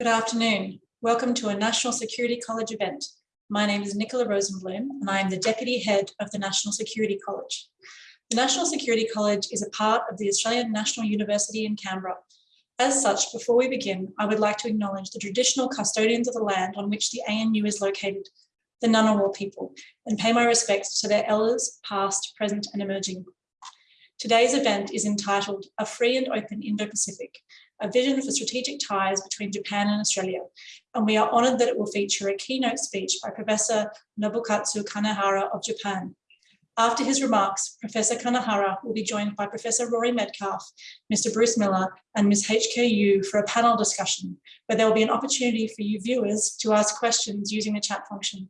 Good afternoon. Welcome to a National Security College event. My name is Nicola Rosenblum and I am the Deputy Head of the National Security College. The National Security College is a part of the Australian National University in Canberra. As such, before we begin, I would like to acknowledge the traditional custodians of the land on which the ANU is located, the Ngunnawal people, and pay my respects to their elders, past, present and emerging. Today's event is entitled A Free and Open Indo-Pacific, a vision for strategic ties between Japan and Australia. And we are honoured that it will feature a keynote speech by Professor Nobukatsu Kanehara of Japan. After his remarks, Professor Kanehara will be joined by Professor Rory Medcalf, Mr. Bruce Miller and Ms. HK Yu for a panel discussion, where there will be an opportunity for you viewers to ask questions using the chat function.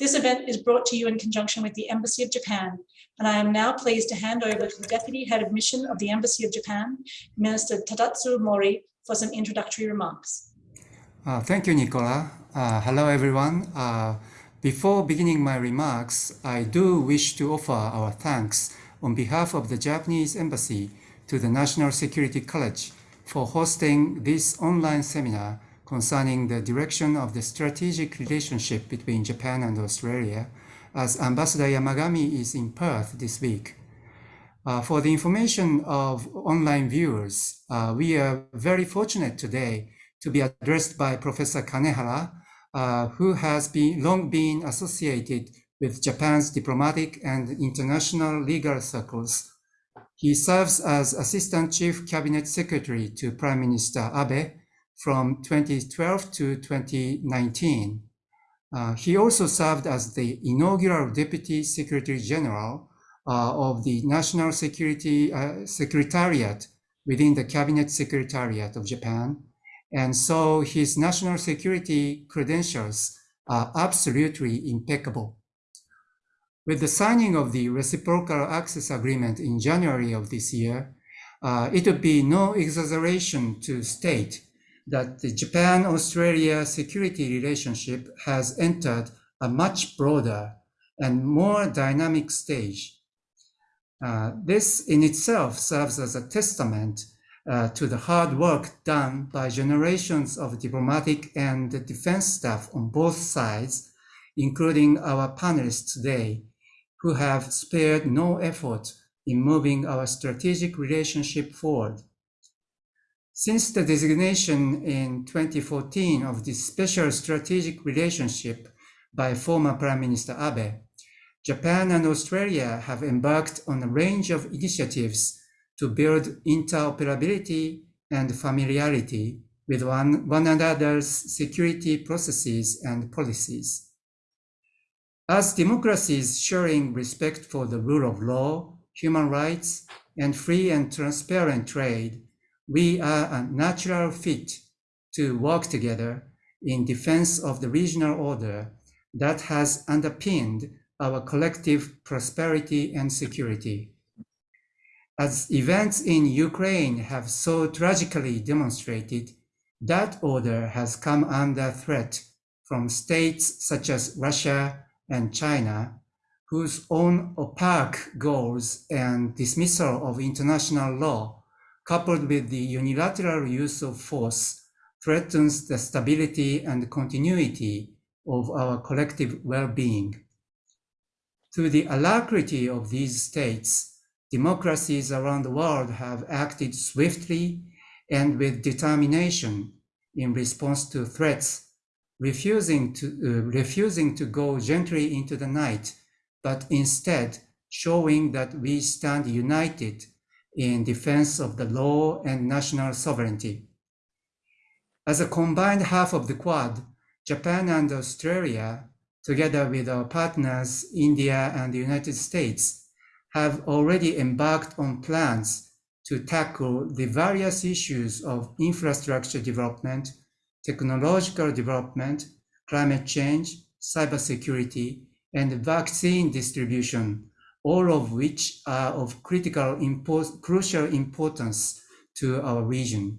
This event is brought to you in conjunction with the Embassy of Japan, and I am now pleased to hand over to the Deputy Head of Mission of the Embassy of Japan, Minister Tadatsu Mori, for some introductory remarks. Uh, thank you, Nicola. Uh, hello, everyone. Uh, before beginning my remarks, I do wish to offer our thanks on behalf of the Japanese Embassy to the National Security College for hosting this online seminar concerning the direction of the strategic relationship between Japan and Australia as Ambassador Yamagami is in Perth this week. Uh, for the information of online viewers, uh, we are very fortunate today to be addressed by Professor Kanehara, uh, who has been long been associated with Japan's diplomatic and international legal circles. He serves as Assistant Chief Cabinet Secretary to Prime Minister Abe from 2012 to 2019. Uh, he also served as the inaugural Deputy Secretary General uh, of the National Security uh, Secretariat within the Cabinet Secretariat of Japan. And so his national security credentials are absolutely impeccable. With the signing of the Reciprocal Access Agreement in January of this year, uh, it would be no exaggeration to state that the Japan-Australia security relationship has entered a much broader and more dynamic stage. Uh, this in itself serves as a testament uh, to the hard work done by generations of diplomatic and defense staff on both sides, including our panelists today, who have spared no effort in moving our strategic relationship forward. Since the designation in 2014 of this special strategic relationship by former Prime Minister Abe, Japan and Australia have embarked on a range of initiatives to build interoperability and familiarity with one, one another's security processes and policies. As democracies sharing respect for the rule of law, human rights, and free and transparent trade, we are a natural fit to work together in defense of the regional order that has underpinned our collective prosperity and security. As events in Ukraine have so tragically demonstrated, that order has come under threat from states such as Russia and China, whose own opaque goals and dismissal of international law coupled with the unilateral use of force, threatens the stability and continuity of our collective well-being. Through the alacrity of these states, democracies around the world have acted swiftly and with determination in response to threats, refusing to, uh, refusing to go gently into the night, but instead showing that we stand united in defense of the law and national sovereignty. As a combined half of the Quad, Japan and Australia, together with our partners, India and the United States, have already embarked on plans to tackle the various issues of infrastructure development, technological development, climate change, cybersecurity, and vaccine distribution all of which are of critical import, crucial importance to our region.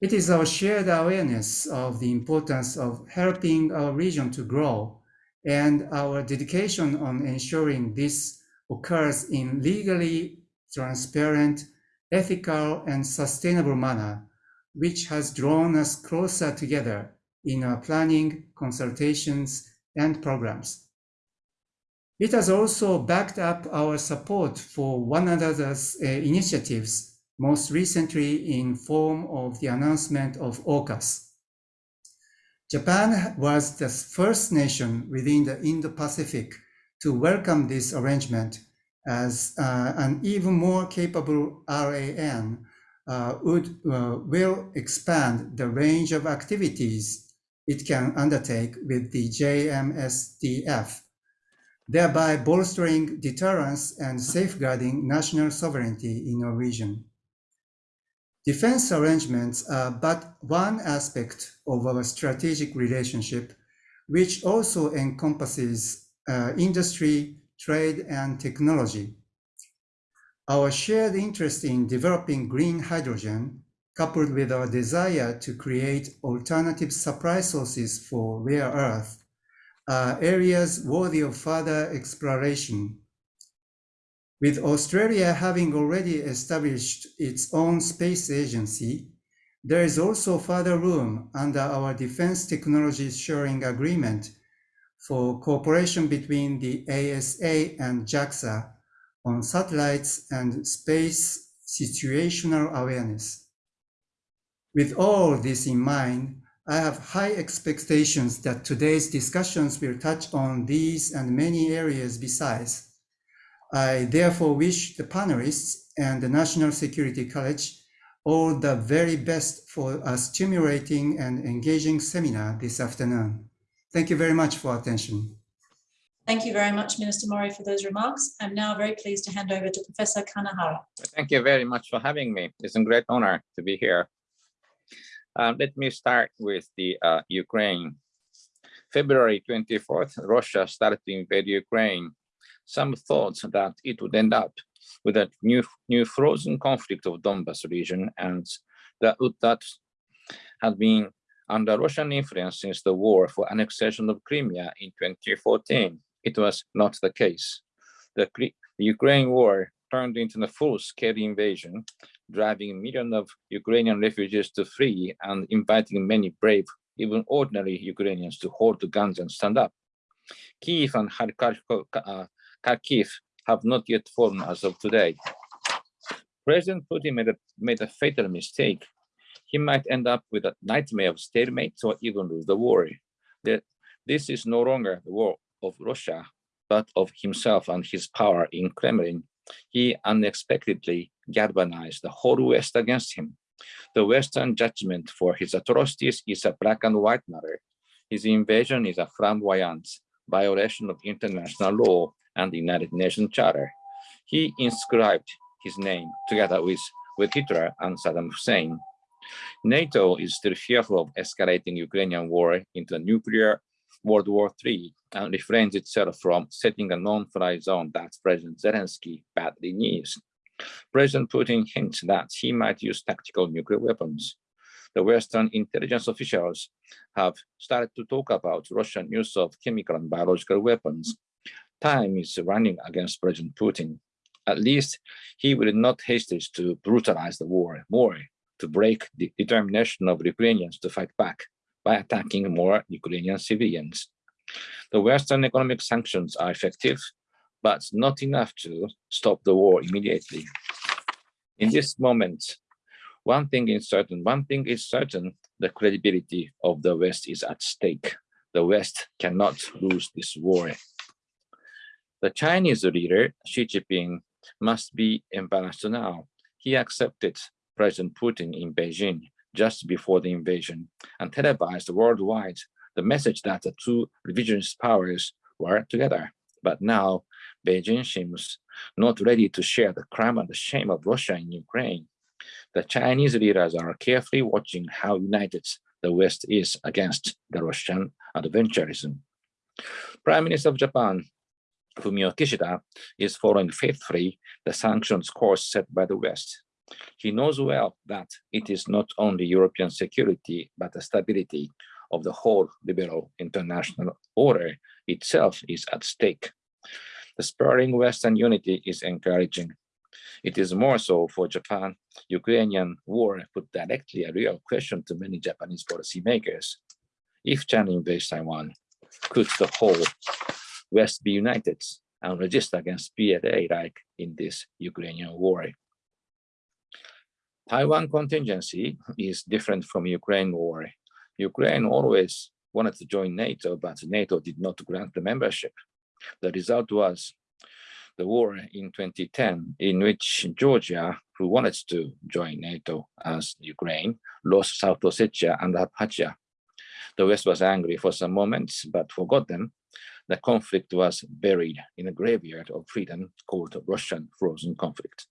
It is our shared awareness of the importance of helping our region to grow and our dedication on ensuring this occurs in legally transparent, ethical, and sustainable manner which has drawn us closer together in our planning, consultations, and programs. It has also backed up our support for one another's uh, initiatives, most recently in form of the announcement of AUKUS. Japan was the first nation within the Indo-Pacific to welcome this arrangement as uh, an even more capable RAN uh, would uh, will expand the range of activities it can undertake with the JMSDF, thereby bolstering deterrence and safeguarding national sovereignty in our region. Defense arrangements are but one aspect of our strategic relationship, which also encompasses uh, industry, trade, and technology. Our shared interest in developing green hydrogen, coupled with our desire to create alternative supply sources for rare earth, are areas worthy of further exploration. With Australia having already established its own space agency, there is also further room under our defense technologies sharing agreement for cooperation between the ASA and JAXA on satellites and space situational awareness. With all this in mind, I have high expectations that today's discussions will touch on these and many areas besides. I therefore wish the panelists and the National Security College all the very best for a stimulating and engaging seminar this afternoon. Thank you very much for attention. Thank you very much, Minister Mori, for those remarks. I'm now very pleased to hand over to Professor Kanehara. Thank you very much for having me. It's a great honor to be here. Um, let me start with the uh, Ukraine. February 24th, Russia started to invade Ukraine. Some thought that it would end up with a new, new frozen conflict of Donbas region and that, that had been under Russian influence since the war for annexation of Crimea in 2014. It was not the case. The, the Ukraine war turned into a full-scale invasion, driving millions of Ukrainian refugees to flee and inviting many brave, even ordinary Ukrainians to hold the guns and stand up. Kiev and uh, Kharkiv have not yet fallen as of today. President Putin made a, made a fatal mistake he might end up with a nightmare of stalemate or even lose the war. That this is no longer the war of Russia, but of himself and his power in Kremlin. He unexpectedly galvanized the whole West against him. The Western judgment for his atrocities is a black and white matter. His invasion is a flamboyant violation of international law and the United Nations Charter. He inscribed his name together with, with Hitler and Saddam Hussein NATO is still fearful of escalating Ukrainian war into a nuclear World War III and refrains itself from setting a non-fly zone that President Zelensky badly needs. President Putin hints that he might use tactical nuclear weapons. The Western intelligence officials have started to talk about Russian use of chemical and biological weapons. Time is running against President Putin. At least he will not hesitate to brutalize the war more to break the determination of Ukrainians to fight back by attacking more Ukrainian civilians. The Western economic sanctions are effective, but not enough to stop the war immediately. In this moment, one thing is certain, one thing is certain, the credibility of the West is at stake. The West cannot lose this war. The Chinese leader, Xi Jinping, must be embarrassed now. He accepted President Putin in Beijing just before the invasion and televised worldwide the message that the two revisionist powers were together. But now Beijing seems not ready to share the crime and the shame of Russia in Ukraine. The Chinese leaders are carefully watching how united the West is against the Russian adventurism. Prime Minister of Japan, Fumio Kishida, is following faithfully the sanctions course set by the West. He knows well that it is not only European security, but the stability of the whole liberal international order itself is at stake. The spurring Western unity is encouraging. It is more so for Japan, Ukrainian war put directly a real question to many Japanese policymakers. If China invades Taiwan, could the whole West be united and resist against PLA like in this Ukrainian war? Taiwan contingency is different from Ukraine war. Ukraine always wanted to join NATO, but NATO did not grant the membership. The result was the war in 2010, in which Georgia, who wanted to join NATO as Ukraine, lost South Ossetia and Abkhazia. The West was angry for some moments, but forgot them. The conflict was buried in a graveyard of freedom called Russian frozen conflict.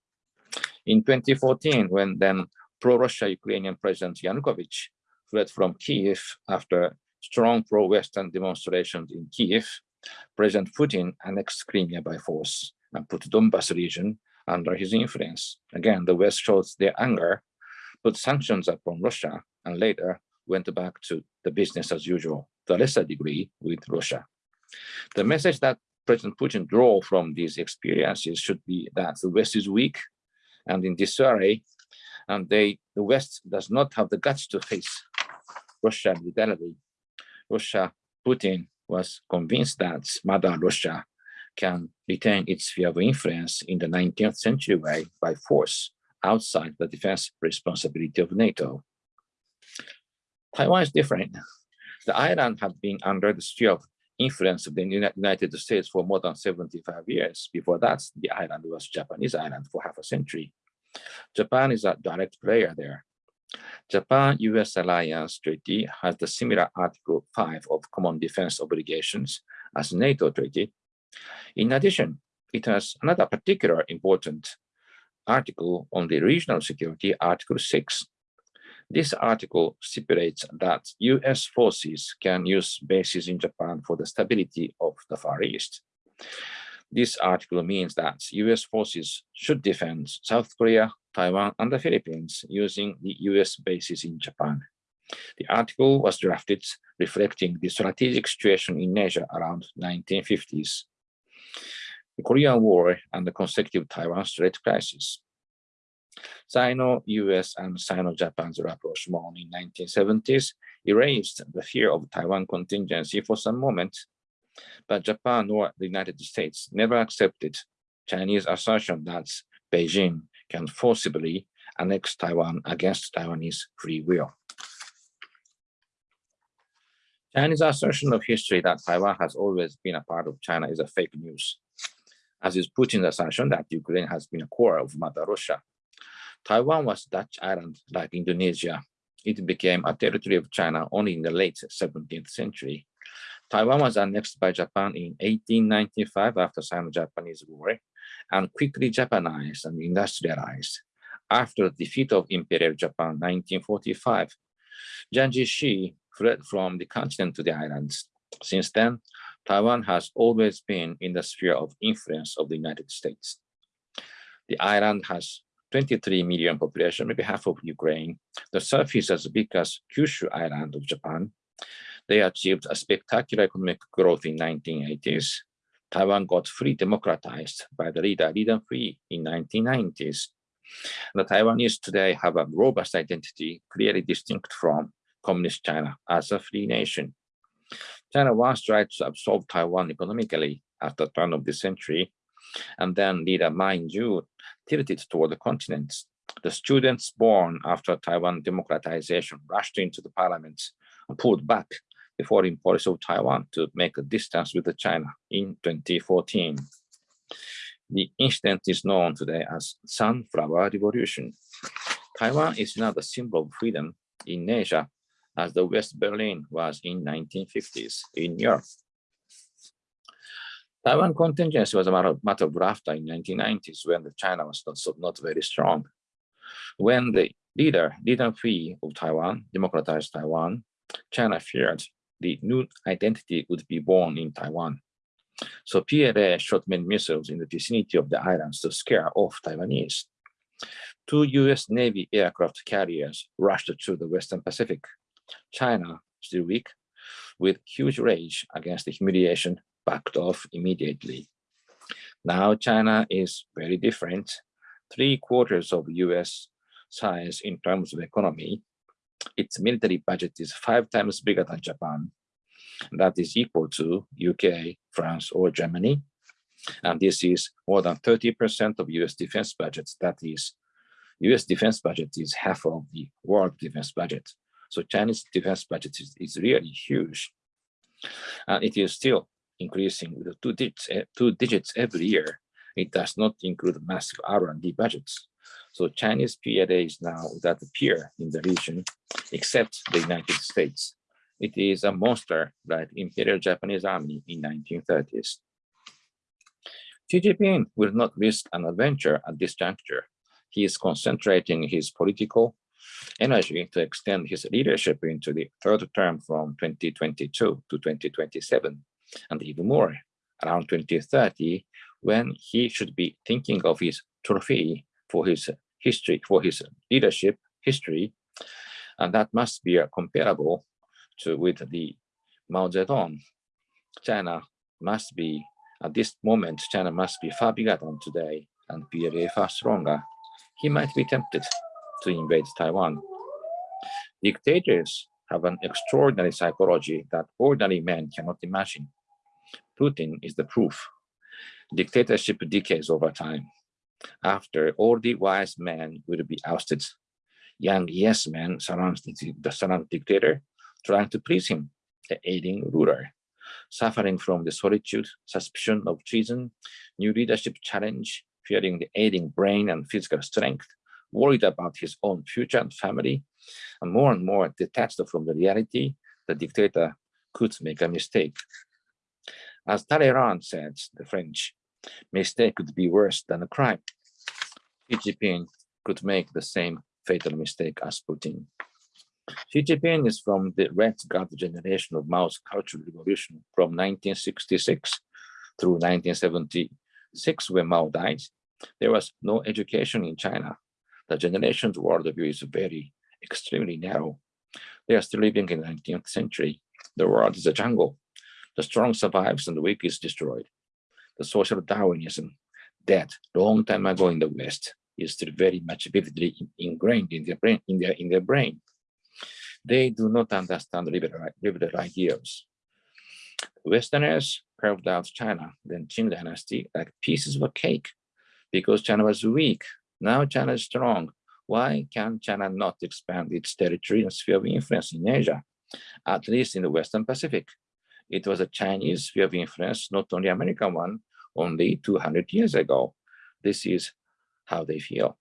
In 2014, when then pro-Russia Ukrainian President Yanukovych fled from Kiev after strong pro-Western demonstrations in Kiev, President Putin annexed Crimea by force and put Donbas region under his influence. Again, the West showed their anger, put sanctions upon Russia, and later went back to the business as usual, to a lesser degree with Russia. The message that President Putin draw from these experiences should be that the West is weak and in disarray, and they, the West does not have the guts to face Russia militarily. Russia, Putin was convinced that Mother Russia can retain its sphere of influence in the 19th century way by force outside the defense responsibility of NATO. Taiwan is different. The island had been under the sphere of influence of the United States for more than 75 years. Before that, the island was Japanese island for half a century. Japan is a direct player there. Japan-US alliance treaty has the similar Article 5 of common defense obligations as NATO treaty. In addition, it has another particular important article on the regional security, Article 6. This article stipulates that US forces can use bases in Japan for the stability of the Far East. This article means that US forces should defend South Korea, Taiwan, and the Philippines using the US bases in Japan. The article was drafted reflecting the strategic situation in Asia around 1950s, the Korean War and the consecutive Taiwan Strait crisis. Sino-US and Sino-Japan's rapprochement in 1970s erased the fear of Taiwan contingency for some moment, but Japan or the United States never accepted Chinese assertion that Beijing can forcibly annex Taiwan against Taiwanese free will. Chinese assertion of history that Taiwan has always been a part of China is a fake news, as is Putin's assertion that Ukraine has been a core of Mother Russia. Taiwan was Dutch island like Indonesia. It became a territory of China only in the late 17th century. Taiwan was annexed by Japan in 1895 after Sino-Japanese War and quickly Japanized and industrialized. After the defeat of Imperial Japan 1945, Jiang Jieshi fled from the continent to the islands. Since then, Taiwan has always been in the sphere of influence of the United States. The island has 23 million population, maybe half of Ukraine. The surface is as big as Kyushu Island of Japan. They achieved a spectacular economic growth in 1980s. Taiwan got fully democratized by the leader Lee Teng-hui in 1990s. The Taiwanese today have a robust identity, clearly distinct from communist China as a free nation. China once tried to absorb Taiwan economically at the turn of the century, and then leader Ma Ying-jeou tilted toward the continent. The students born after Taiwan democratization rushed into the parliament and pulled back the foreign policy of Taiwan to make a distance with China in 2014. The incident is known today as Sunflower Revolution. Taiwan is now the symbol of freedom in Asia as the West Berlin was in 1950s in Europe. Taiwan contingency was a matter, matter of laughter in 1990s when the China was not, so, not very strong. When the leader, Lee Teng-hui of Taiwan, democratized Taiwan, China feared the new identity would be born in Taiwan. So PLA shot many missiles in the vicinity of the islands to scare off Taiwanese. Two US Navy aircraft carriers rushed through the Western Pacific China, still weak, with huge rage against the humiliation, backed off immediately. Now China is very different. three quarters of US size in terms of economy. Its military budget is five times bigger than Japan. That is equal to UK, France, or Germany. And this is more than 30% of US defense budgets. That is, US defense budget is half of the world defense budget. So Chinese defense budget is, is really huge. And it is still increasing with two digits, eh, two digits every year. It does not include massive R&D budgets. So Chinese PLA is now a peer in the region, except the United States. It is a monster like Imperial Japanese Army in 1930s. Xi Jinping will not risk an adventure at this juncture. He is concentrating his political energy to extend his leadership into the third term from 2022 to 2027, and even more around 2030, when he should be thinking of his trophy for his history, for his leadership history, and that must be comparable to with the Mao Zedong. China must be, at this moment, China must be far bigger than today and PLA far stronger. He might be tempted to invade Taiwan. Dictators have an extraordinary psychology that ordinary men cannot imagine. Putin is the proof. Dictatorship decays over time. After all the wise men will be ousted, young yes men surround the, the surround dictator, trying to please him, the aiding ruler. Suffering from the solitude, suspicion of treason, new leadership challenge, fearing the aiding brain and physical strength, worried about his own future and family, and more and more detached from the reality, the dictator could make a mistake. As Talleyrand said, the French, mistake could be worse than a crime. Xi Jinping could make the same fatal mistake as Putin. Xi Jinping is from the Red Guard generation of Mao's Cultural Revolution from 1966 through 1976 when Mao died. There was no education in China. The generation's worldview is very extremely narrow. They are still living in the 19th century. The world is a jungle. The strong survives and the weak is destroyed. The social Darwinism, that long time ago in the West, is still very much vividly ingrained in their brain. In their, in their brain. They do not understand liberal, liberal ideals. Westerners carved out China, then Qing dynasty, like pieces of a cake, because China was weak. Now China is strong. Why can China not expand its territory and sphere of influence in Asia, at least in the Western Pacific? It was a Chinese sphere of influence, not only American one, only 200 years ago. This is how they feel.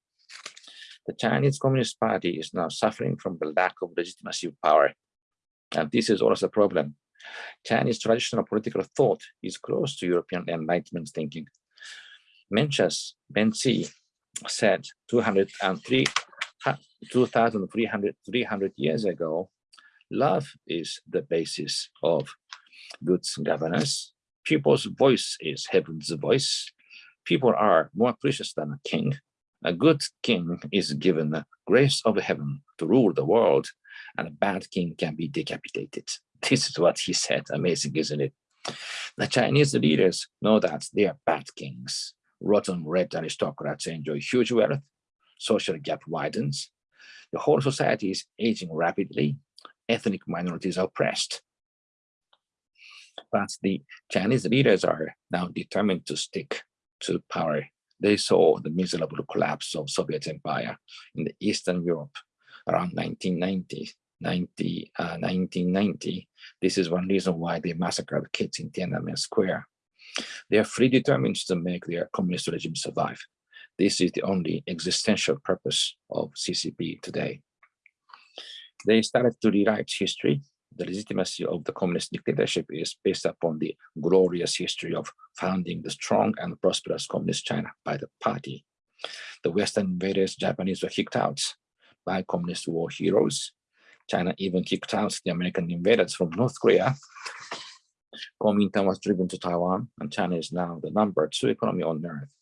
The Chinese Communist Party is now suffering from the lack of legitimacy of power. And this is also a problem. Chinese traditional political thought is close to European Enlightenment thinking. Mencius, Menzi said 203, 2,300 300 years ago, love is the basis of good governance. People's voice is heaven's voice. People are more precious than a king. A good king is given the grace of heaven to rule the world, and a bad king can be decapitated. This is what he said. Amazing, isn't it? The Chinese leaders know that they are bad kings. Rotten red aristocrats enjoy huge wealth. Social gap widens. The whole society is aging rapidly. Ethnic minorities are oppressed. But the Chinese leaders are now determined to stick to power. They saw the miserable collapse of Soviet Empire in the Eastern Europe around 1990. 90, uh, 1990. This is one reason why they massacred kids in Tiananmen Square. They are fully determined to make their communist regime survive. This is the only existential purpose of CCP today. They started to rewrite history the legitimacy of the communist dictatorship is based upon the glorious history of founding the strong and prosperous communist China by the party. The Western invaders, Japanese were kicked out by communist war heroes. China even kicked out the American invaders from North Korea. Kuomintang was driven to Taiwan, and China is now the number two economy on earth.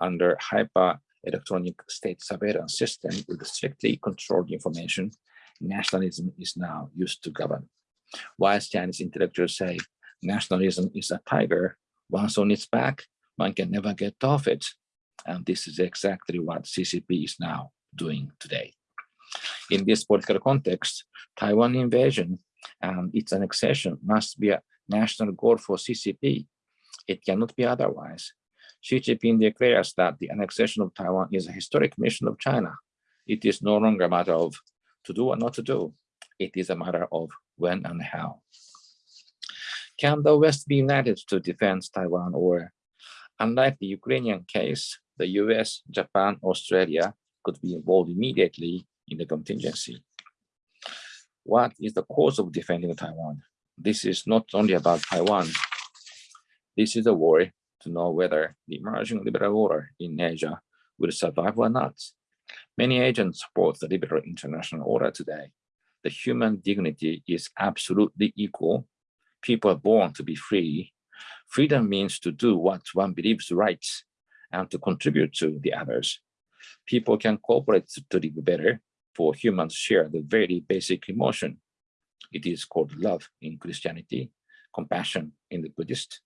Under hyper electronic state surveillance system with strictly controlled information, nationalism is now used to govern. While Chinese intellectuals say nationalism is a tiger, once on its back, one can never get off it. And this is exactly what CCP is now doing today. In this political context, Taiwan invasion and its annexation must be a national goal for CCP. It cannot be otherwise. Xi Jinping declares that the annexation of Taiwan is a historic mission of China. It is no longer a matter of to do or not to do. It is a matter of when and how. Can the West be united to defend Taiwan or, unlike the Ukrainian case, the US, Japan, Australia could be involved immediately in the contingency? What is the cause of defending Taiwan? This is not only about Taiwan. This is a war to know whether the emerging liberal order in Asia will survive or not. Many agents support the liberal international order today. The human dignity is absolutely equal. People are born to be free. Freedom means to do what one believes right and to contribute to the others. People can cooperate to live better, for humans share the very basic emotion. It is called love in Christianity, compassion in the Buddhist,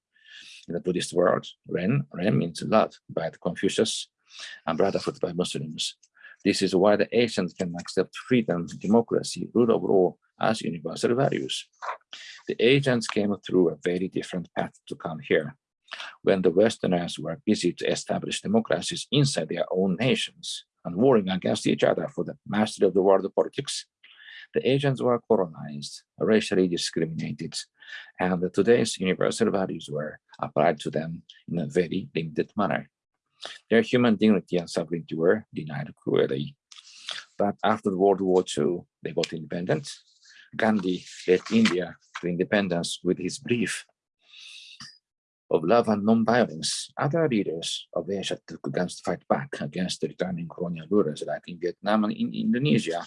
in the Buddhist world, Ren, Ren means love by the Confucius and brotherhood by Muslims. This is why the Asians can accept freedom, democracy, rule of law as universal values. The Asians came through a very different path to come here. When the Westerners were busy to establish democracies inside their own nations and warring against each other for the mastery of the world politics, the Asians were colonized, racially discriminated, and today's universal values were applied to them in a very limited manner. Their human dignity and sovereignty were denied cruelly. But after World War II, they got independent. Gandhi led India to independence with his brief of love and non-violence, other leaders of Asia took guns to fight back against the returning colonial rulers like in Vietnam and in Indonesia.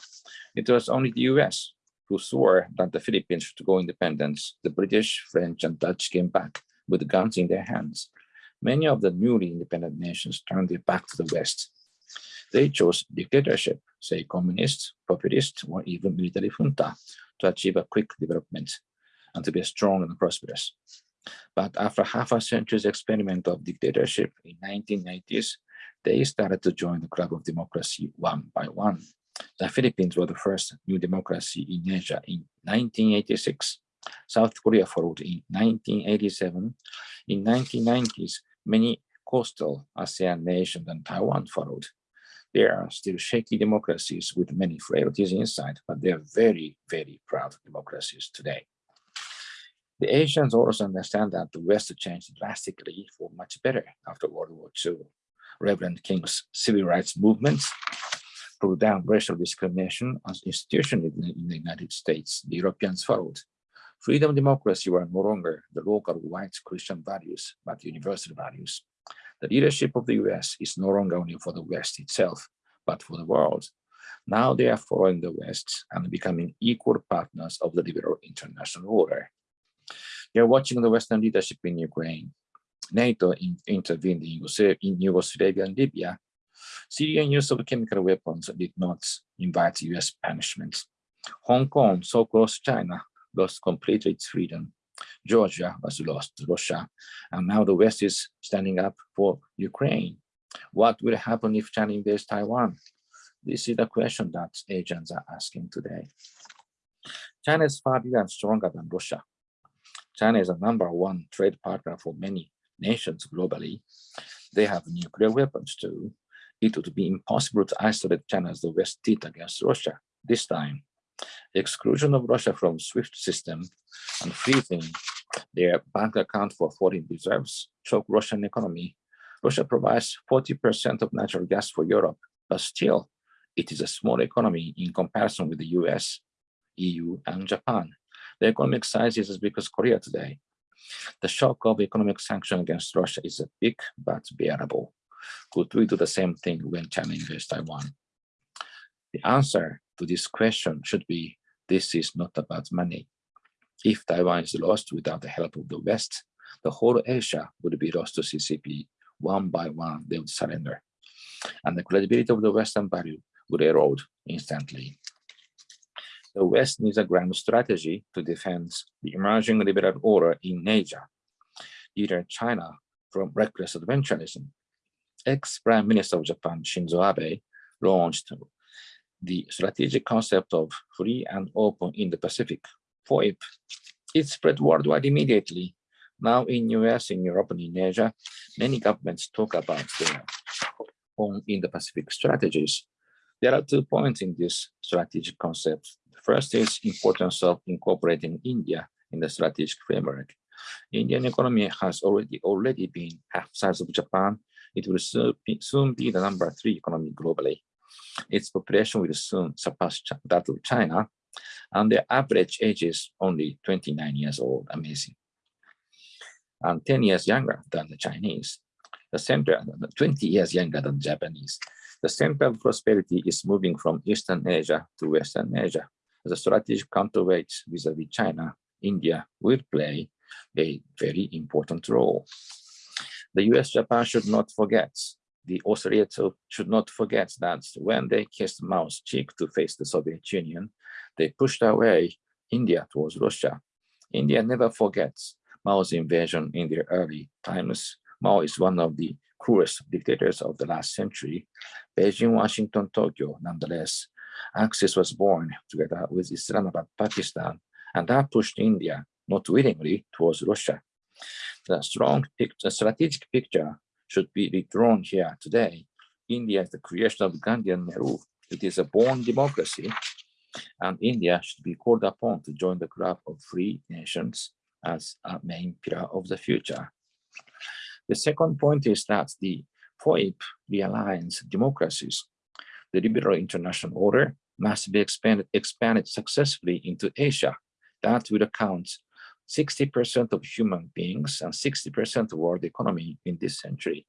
It was only the US who swore that the Philippines should go independent. The British, French, and Dutch came back with guns in their hands. Many of the newly independent nations turned their back to the West. They chose dictatorship, say communist, populist, or even military junta to achieve a quick development and to be strong and prosperous. But after half a century's experiment of dictatorship in 1990s, they started to join the club of democracy one by one. The Philippines were the first new democracy in Asia in 1986. South Korea followed in 1987. In 1990s, many coastal ASEAN nations and Taiwan followed. They are still shaky democracies with many frailties inside, but they are very, very proud democracies today. The Asians also understand that the West changed drastically for much better after World War II. Reverend King's civil rights movement pulled down racial discrimination as institution in, in the United States. The Europeans followed. Freedom and democracy were no longer the local white Christian values, but universal values. The leadership of the US is no longer only for the West itself, but for the world. Now they are following the West and becoming equal partners of the liberal international order. You're watching the Western leadership in Ukraine. NATO in, intervened in, in Yugoslavia and Libya. Syrian use of chemical weapons did not invite US punishment. Hong Kong, so close to China, lost completely its freedom. Georgia was lost Russia, and now the West is standing up for Ukraine. What will happen if China invades Taiwan? This is the question that agents are asking today. China is far bigger and stronger than Russia. China is a number one trade partner for many nations globally. They have nuclear weapons too. It would be impossible to isolate China as the West did against Russia this time. The exclusion of Russia from SWIFT system and freezing their bank account for foreign reserves choke Russian economy. Russia provides 40% of natural gas for Europe, but still it is a small economy in comparison with the US, EU, and Japan. The economic size is as big as Korea today. The shock of economic sanction against Russia is a big but bearable. Could we do the same thing when China invades Taiwan? The answer to this question should be, this is not about money. If Taiwan is lost without the help of the West, the whole Asia would be lost to CCP. One by one, they would surrender. And the credibility of the Western value would erode instantly. The West needs a grand strategy to defend the emerging liberal order in Asia, either China from reckless adventurism, ex-Prime Minister of Japan, Shinzo Abe, launched the strategic concept of free and open Indo-Pacific, FOIP. It spread worldwide immediately. Now in US, in Europe, and in Asia, many governments talk about their own Indo-Pacific strategies. There are two points in this strategic concept. The first is importance of incorporating India in the strategic framework. Indian economy has already already been half size of Japan. It will soon soon be the number three economy globally. Its population will soon surpass that of China, and the average age is only 29 years old, amazing. And 10 years younger than the Chinese. The center, 20 years younger than Japanese. The center of prosperity is moving from Eastern Asia to Western Asia. The strategic counterweight vis-a-vis -vis China, India will play a very important role. The US Japan should not forget, the Australia should not forget that when they kissed Mao's cheek to face the Soviet Union, they pushed away India towards Russia. India never forgets Mao's invasion in the early times. Mao is one of the cruelest dictators of the last century. Beijing, Washington, Tokyo, nonetheless. Axis was born together with Islamabad, Pakistan, and that pushed India not willingly towards Russia. The strong picture, strategic picture should be redrawn here today. India is the creation of Gandhi and Nehru. It is a born democracy, and India should be called upon to join the club of free nations as a main pillar of the future. The second point is that the FOIP realigns democracies. The liberal international order must be expanded, expanded successfully into Asia. That will account 60% of human beings and 60% of world economy in this century.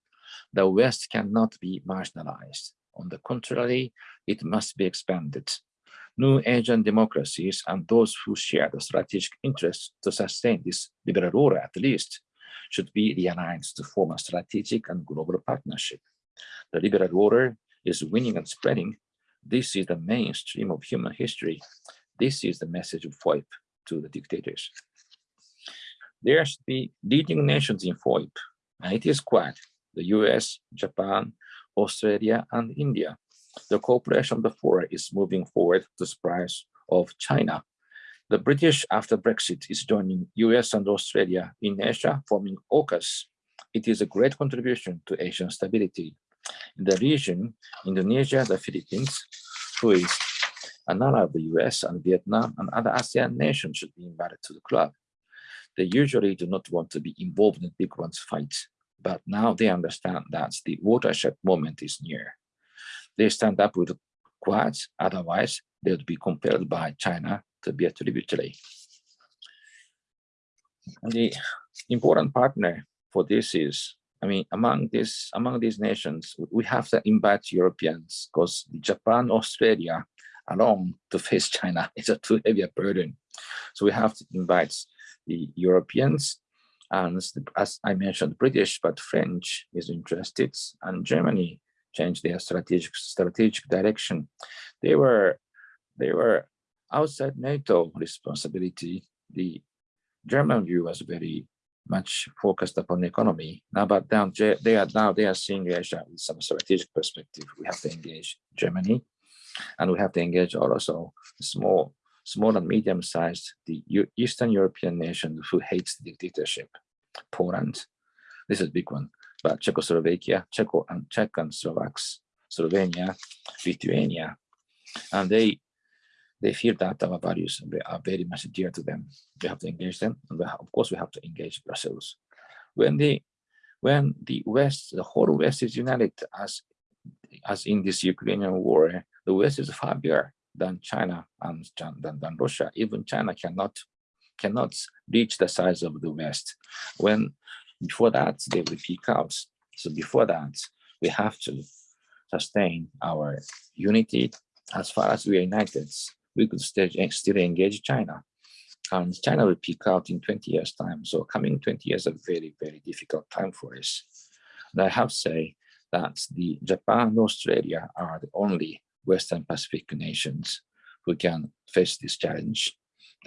The West cannot be marginalized. On the contrary, it must be expanded. New Asian democracies and those who share the strategic interest to sustain this liberal order at least should be realigned to form a strategic and global partnership. The liberal order is winning and spreading. This is the mainstream of human history. This is the message of FOIP to the dictators there should be leading nations in FOIP, and it is quite the US, Japan, Australia, and India. The cooperation of the four is moving forward to the surprise of China. The British, after Brexit, is joining US and Australia in Asia, forming AUKUS. It is a great contribution to Asian stability. In the region, Indonesia, the Philippines, who is an ally of the US and Vietnam and other ASEAN nations should be invited to the club. They usually do not want to be involved in big one's fight, but now they understand that the watershed moment is near. They stand up with Quads, otherwise they would be compelled by China to be a tributary. And the important partner for this is, I mean, among this among these nations, we have to invite Europeans because Japan, Australia alone to face China is a too heavy a burden. So we have to invite the Europeans, and as I mentioned, British, but French is interested, and Germany changed their strategic strategic direction. They were they were outside NATO responsibility. The German view was very much focused upon the economy. Now, but down they are now they are seeing Asia with some strategic perspective. We have to engage Germany, and we have to engage also small small and medium-sized, the Eastern European nation who hates dictatorship. Poland, this is a big one, but Czechoslovakia, Czech and Czech and Slovaks, Slovenia, Lithuania, and they they feel that our values are very much dear to them. We have to engage them, and have, of course we have to engage Brussels. When the when the West, the whole West is united as as in this Ukrainian war, the West is far bigger than China and than, than Russia. Even China cannot cannot reach the size of the West. When before that they will peak out. So before that, we have to sustain our unity. As far as we are united, we could still, still engage China. And China will peak out in 20 years time. So coming 20 years a very, very difficult time for us. And I have to say that the Japan and Australia are the only Western Pacific nations who can face this challenge.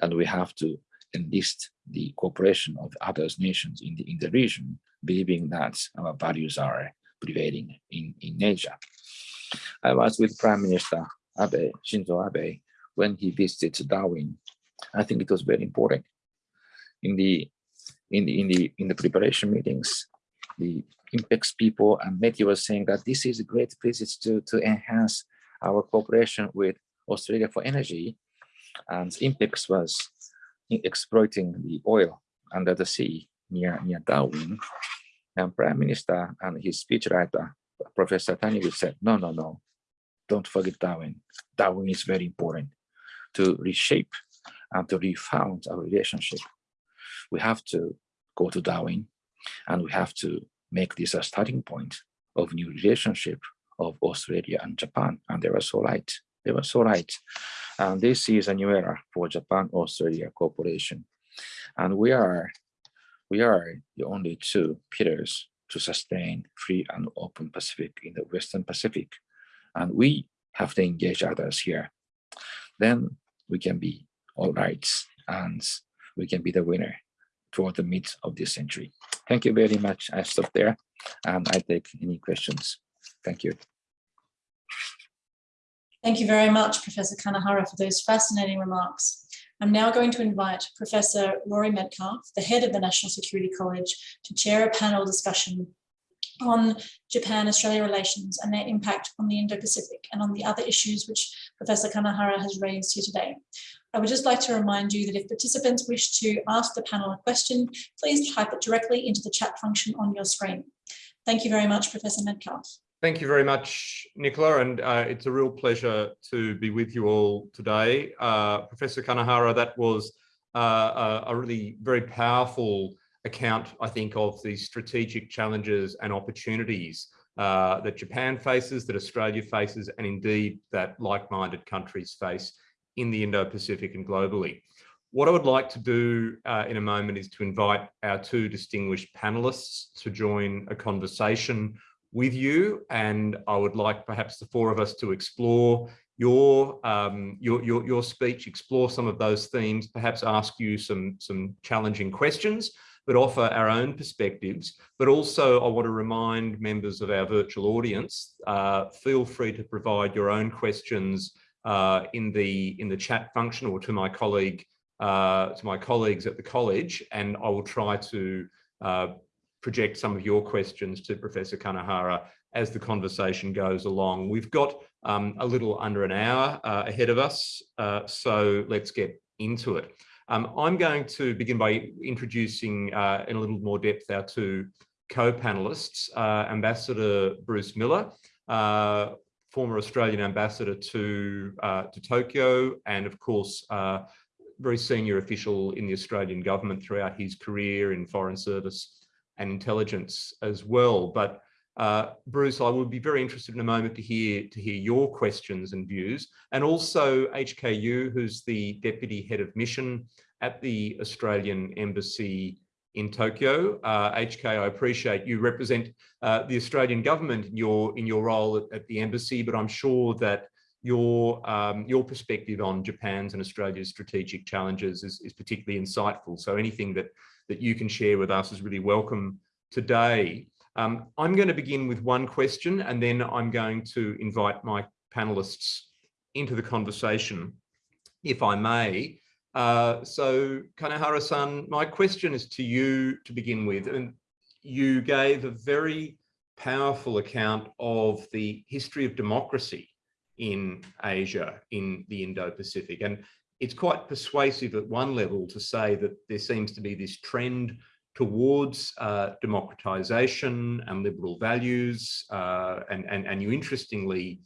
And we have to enlist the cooperation of other nations in the, in the region, believing that our values are prevailing in, in Asia. I was with Prime Minister Abe, Shinzo Abe, when he visited Darwin. I think it was very important. In the in the in the in the preparation meetings, the INPEX people and METI was saying that this is a great place to to enhance our cooperation with Australia for energy. And INPEX was exploiting the oil under the sea near near Darwin. And Prime Minister and his speechwriter, Professor Taniguchi said, no, no, no, don't forget Darwin. Darwin is very important to reshape and to refound our relationship. We have to go to Darwin and we have to make this a starting point of new relationship of Australia and Japan. And they were so right. They were so right. And this is a new era for Japan-Australia cooperation. And we are we are the only two pillars to sustain free and open Pacific in the Western Pacific. And we have to engage others here. Then we can be all right and we can be the winner toward the mid of this century. Thank you very much. I stop there and I take any questions. Thank you. Thank you very much, Professor Kanehara, for those fascinating remarks. I'm now going to invite Professor Rory Medcalf, the head of the National Security College, to chair a panel discussion on Japan-Australia relations and their impact on the Indo-Pacific and on the other issues which Professor Kanehara has raised here today. I would just like to remind you that if participants wish to ask the panel a question, please type it directly into the chat function on your screen. Thank you very much, Professor Medcalf. Thank you very much, Nicola, and uh, it's a real pleasure to be with you all today. Uh, Professor Kanehara, that was uh, a, really very powerful account, I think, of the strategic challenges and opportunities uh, that Japan faces, that Australia faces, and indeed that like-minded countries face in the Indo-Pacific and globally. What I would like to do uh, in a moment is to invite our two distinguished panelists to join a conversation with you and I would like perhaps the four of us to explore your um, your, your, your speech, explore some of those themes, perhaps ask you some, some challenging questions, but offer our own perspectives. But also I want to remind members of our virtual audience, uh, feel free to provide your own questions uh, in the in the chat function or to my colleague uh, to my colleagues at the college, and I will try to uh, project some of your questions to Professor Kanehara as the conversation goes along. We've got um, a little under an hour uh, ahead of us, uh, so let's get into it. Um, I'm going to begin by introducing uh, in a little more depth our two co-panelists, uh, Ambassador Bruce Miller, uh, former Australian ambassador to, uh, to Tokyo, and of course, very senior official in the Australian government throughout his career in foreign service and intelligence as well. But uh, Bruce, I would be very interested in a moment to hear to hear your questions and views, and also HKU, who's the deputy head of mission at the Australian Embassy in Tokyo. Uh, HK, I appreciate you represent uh, the Australian government in your in your role at, at the embassy, but I'm sure that your um, your perspective on Japan's and Australia's strategic challenges is, is particularly insightful. So anything that that you can share with us is really welcome today. Um, I'm going to begin with one question and then I'm going to invite my panelists into the conversation, if I may. Uh, so Kanehara-san, my question is to you to begin with. And you gave a very powerful account of the history of democracy in Asia, in the Indo-Pacific. And it's quite persuasive at one level to say that there seems to be this trend towards uh, democratization and liberal values. Uh, and, and, and you interestingly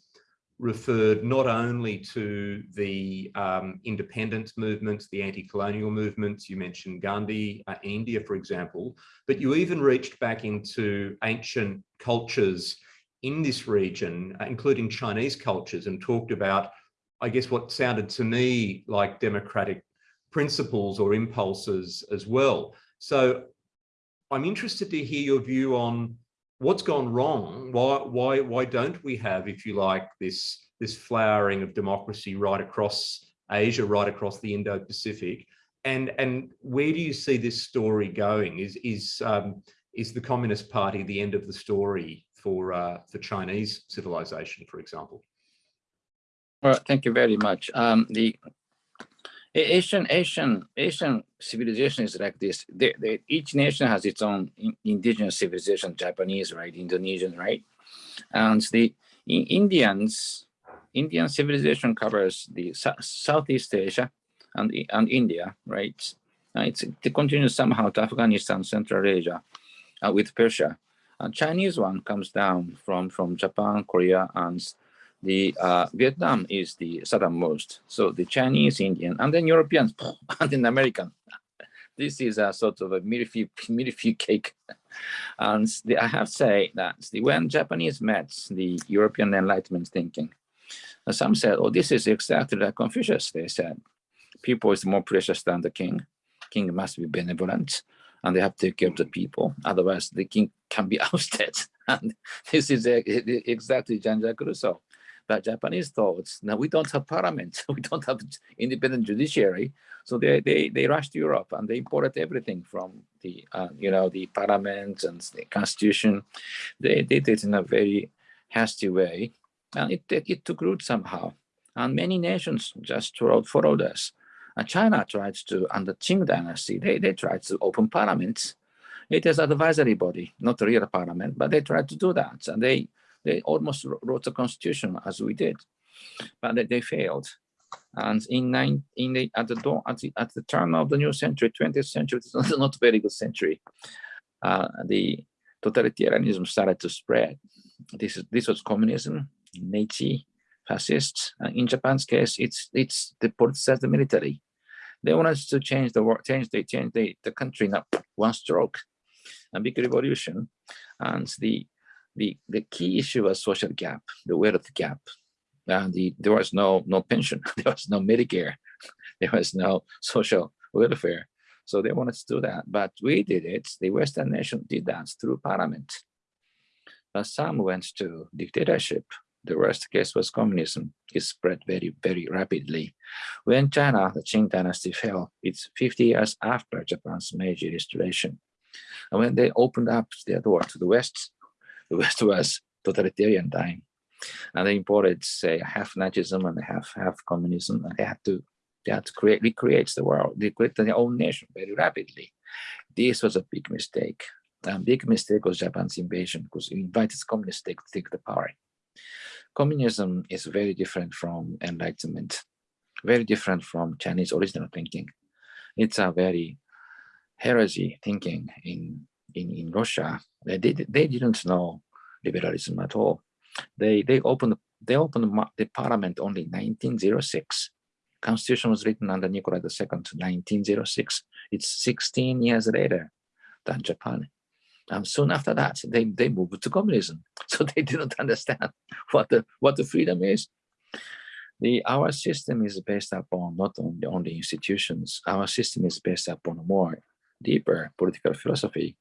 referred not only to the um, independence movements, the anti-colonial movements, you mentioned Gandhi uh, India, for example, but you even reached back into ancient cultures in this region, uh, including Chinese cultures, and talked about I guess what sounded to me like democratic principles or impulses as well. So I'm interested to hear your view on what's gone wrong. Why, why, why don't we have, if you like, this, this flowering of democracy right across Asia, right across the Indo-Pacific? And, and where do you see this story going? Is, is, um, is the Communist Party the end of the story for, uh, for Chinese civilization, for example? Well, thank you very much. Um, the Asian Asian Asian civilization is like this. They, they, each nation has its own in- indigenous civilization. Japanese, right? Indonesian, right? And the I- Indians, Indian civilization covers the Southeast Asia and and India, right? Uh, it's it continues somehow to Afghanistan, Central Asia, uh, with Persia. Uh, Chinese one comes down from from Japan, Korea, and the uh, Vietnam is the southernmost. So the Chinese, Indian, and then Europeans, and then American. This is a sort of a millefeuille, millefeuille cake. And the, I have to say that the, when Japanese met the European Enlightenment thinking, uh, some said, oh, this is exactly like Confucius. They said, people is more precious than the king. King must be benevolent and they have to take care of the people. Otherwise, the king can be ousted. And this is exactly Jean-Jacques Rousseau. But Japanese thought, now we don't have parliament, we don't have independent judiciary. So they, they, they rushed to Europe and they imported everything from the, uh, you know, the parliament and the constitution. They did it in a very hasty way. And it, it, took root somehow. And many nations just followed, followed us. And China tried to, under Qing dynasty, they, they tried to open parliaments. It is advisory body, not a real parliament, but they tried to do that. And they, they almost wrote a constitution as we did, but they, they failed. And in nine, in the at the dawn at the at the turn of the new century, 20th century, it's not, not a very good century. Uh, the totalitarianism started to spread. This is this was communism, Meiji, fascists. Uh, in Japan's case, it's it's the politicized the military. They wanted to change the world, change they change the, the country in one stroke, a big revolution, and the the the key issue was social gap, the wealth gap. And the, there was no no pension, there was no Medicare, there was no social welfare. So they wanted to do that, but we did it. The Western nation did that through parliament. But some went to dictatorship. The worst case was communism. It spread very, very rapidly. When China, the Qing dynasty fell, it's 50 years after Japan's Meiji restoration. And when they opened up their door to the West, the West was totalitarian time. And they imported, say, half Nazism and half half communism, and they had to they had to create recreate the world, they created their own nation very rapidly. This was a big mistake. A big mistake was Japan's invasion because it invited communists to take the power. Communism is very different from enlightenment, very different from Chinese original thinking. It's a very heresy thinking in in, in Russia. They did they didn't know liberalism at all. They they opened they opened the parliament only 1906. Constitution was written under Nikolai II to 1906. It's 16 years later than Japan. And soon after that, they, they moved to communism. So they didn't understand what the what the freedom is. The our system is based upon not only on the institutions, our system is based upon a more deeper political philosophy.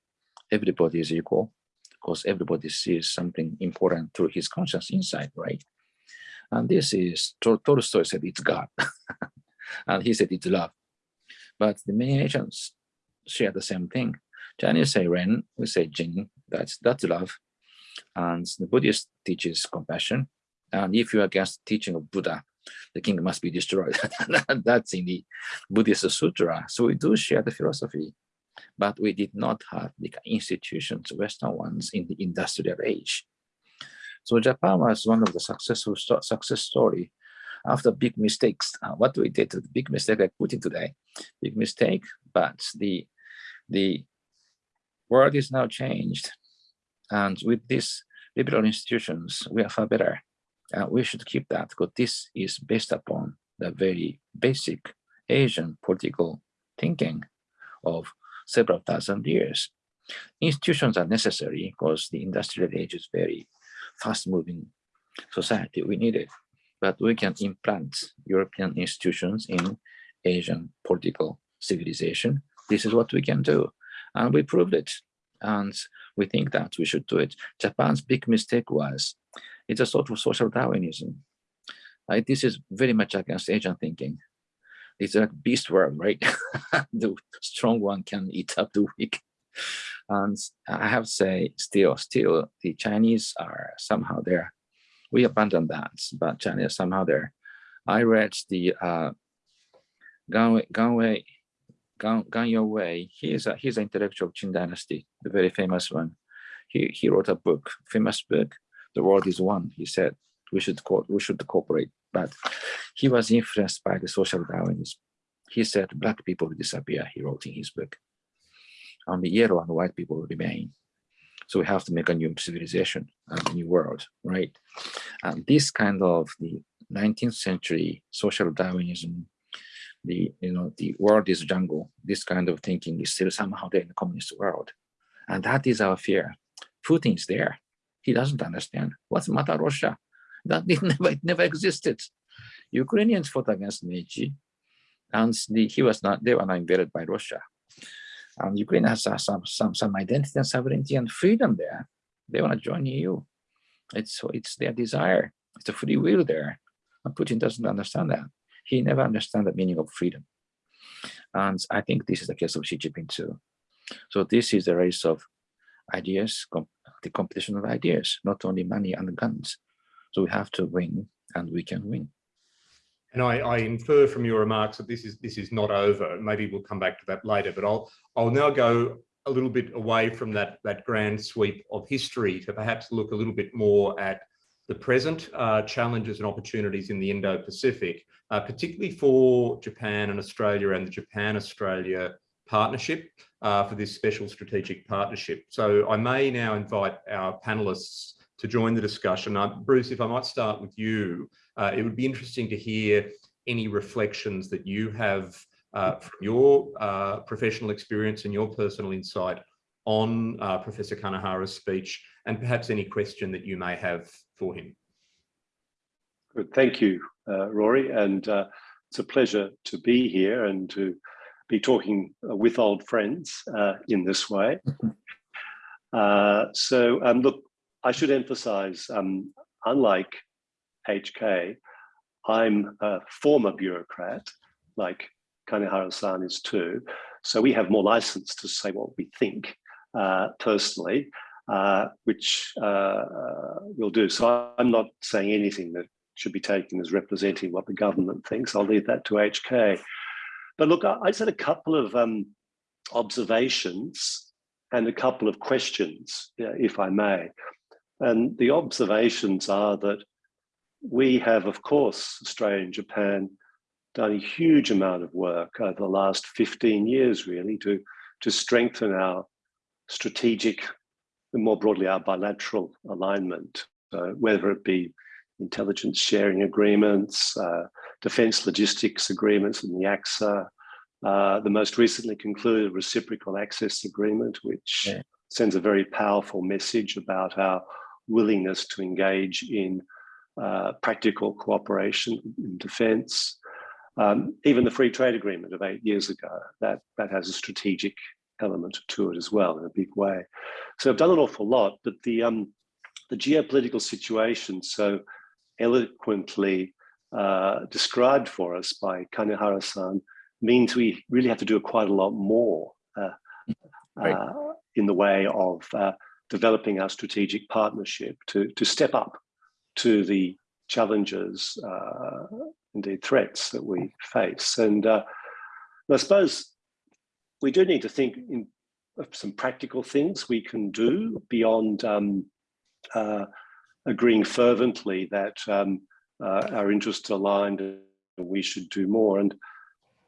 Everybody is equal because everybody sees something important through his conscious insight, right? And this is Tolstoy said it's God, and he said it's love. But the many nations share the same thing. Chinese say Ren, we say Jing, that's that's love. And the Buddhist teaches compassion. And if you're against the teaching of Buddha, the king must be destroyed. that's in the Buddhist sutra. So we do share the philosophy, but we did not have the institutions, Western ones, in the industrial age. So Japan was one of the successful success story after big mistakes. Uh, what we did, the big mistake like Putin today, big mistake, but the the world is now changed. And with these liberal institutions, we are far better. We should keep that because this is based upon the very basic Asian political thinking of several thousand years. Institutions are necessary because the industrial age is very fast moving society. We need it, but we can implant European institutions in Asian political civilization. This is what we can do. And we proved it. And we think that we should do it. Japan's big mistake was it's a sort of social Darwinism. Like this is very much against Asian thinking. It's like beast world, right? the strong one can eat up the weak. And I have to say, still, still, the Chinese are somehow there. We abandoned that, but China is somehow there. I read the uh, Gang Wei, Gang Kang Youwei. He is a he's an intellectual of Qing Dynasty, the very famous one. He he wrote a book, famous book. The world is one. He said we should co we should cooperate, but he was influenced by the social Darwinism. He said black people will disappear. He wrote in his book. Only yellow and white people will remain. So we have to make a new civilization, a new world, right? And this kind of the 19th century social Darwinism, the you know the world is jungle. This kind of thinking is still somehow there in the communist world, and that is our fear. Putin is there. He doesn't understand what's matter Russia. That it never it never existed. Ukrainians fought against Meiji, and the, he was not. They were not invaded by Russia. And Ukraine has some some some identity and sovereignty and freedom there. They want to join EU. It's it's their desire. It's a free will there. And Putin doesn't understand that. He never understands the meaning of freedom. And I think this is the case of Xi Jinping too. So this is the race of ideas, com the competition of ideas, not only money and guns. So we have to win and we can win. And I, I, infer from your remarks that this is this is not over. Maybe we'll come back to that later, but I'll I'll now go a little bit away from that that grand sweep of history to perhaps look a little bit more at the present uh, challenges and opportunities in the Indo-Pacific, uh, particularly for Japan and Australia and the Japan-Australia partnership uh, for this special strategic partnership. So I may now invite our panelists to join the discussion. Uh, Bruce, if I might start with you, uh, it would be interesting to hear any reflections that you have uh, from your professional experience and your personal insight on uh, Professor Kanehara's speech and perhaps any question that you may have for him. Good, thank you, uh, Rory, and it's a pleasure to be here and to be talking with old friends in this way. so um, look, I should emphasize, um, unlike HK, I'm a former bureaucrat, like Kanehara-san is too. So we have more license to say what we think uh, personally, uh, which uh, we'll do. So I'm not saying anything that should be taken as representing what the government thinks. I'll leave that to HK. But look, I, I said a couple of um, observations and a couple of questions, if I may. And the observations are that we have, of course, Australia and Japan done a huge amount of work over the last 15 years, really, to, to strengthen our strategic and more broadly our bilateral alignment, uh, whether it be intelligence sharing agreements, uh, defense logistics agreements in the ACSA, uh, the most recently concluded reciprocal access agreement, which yeah. sends a very powerful message about our willingness to engage in uh, practical cooperation in defence. Um, even the free trade agreement of eight years ago, that, that has a strategic element to it as well in a big way. So I've done an awful lot, but the, um, the geopolitical situation so eloquently uh, described for us by Kanehara-san means we really have to do quite a lot more uh, right. uh, in the way of uh, developing our strategic partnership to, to step up to the challenges, uh, indeed threats that we face. And uh, I suppose we do need to think in some practical things we can do beyond um, uh, agreeing fervently that um, uh, our interests are aligned and we should do more. And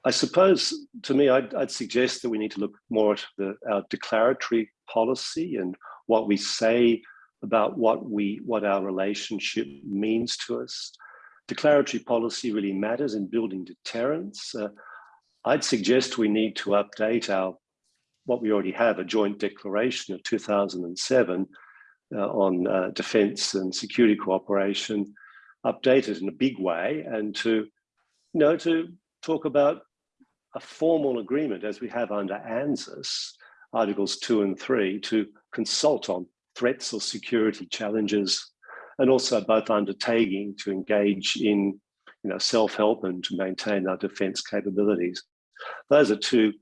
I suppose, to me, I'd, I'd suggest that we need to look more at the, our declaratory policy and what we say about what we what our relationship means to us. Declaratory policy really matters in building deterrence. Uh, I'd suggest we need to update our what we already have, a joint declaration of 2007 uh, on uh, defense and security cooperation, update it in a big way and to, you know, to talk about a formal agreement as we have under ANZUS, Articles 2 and 3, to consult on threats or security challenges, and also both undertaking to engage in you know, self-help and to maintain our defense capabilities. Those are two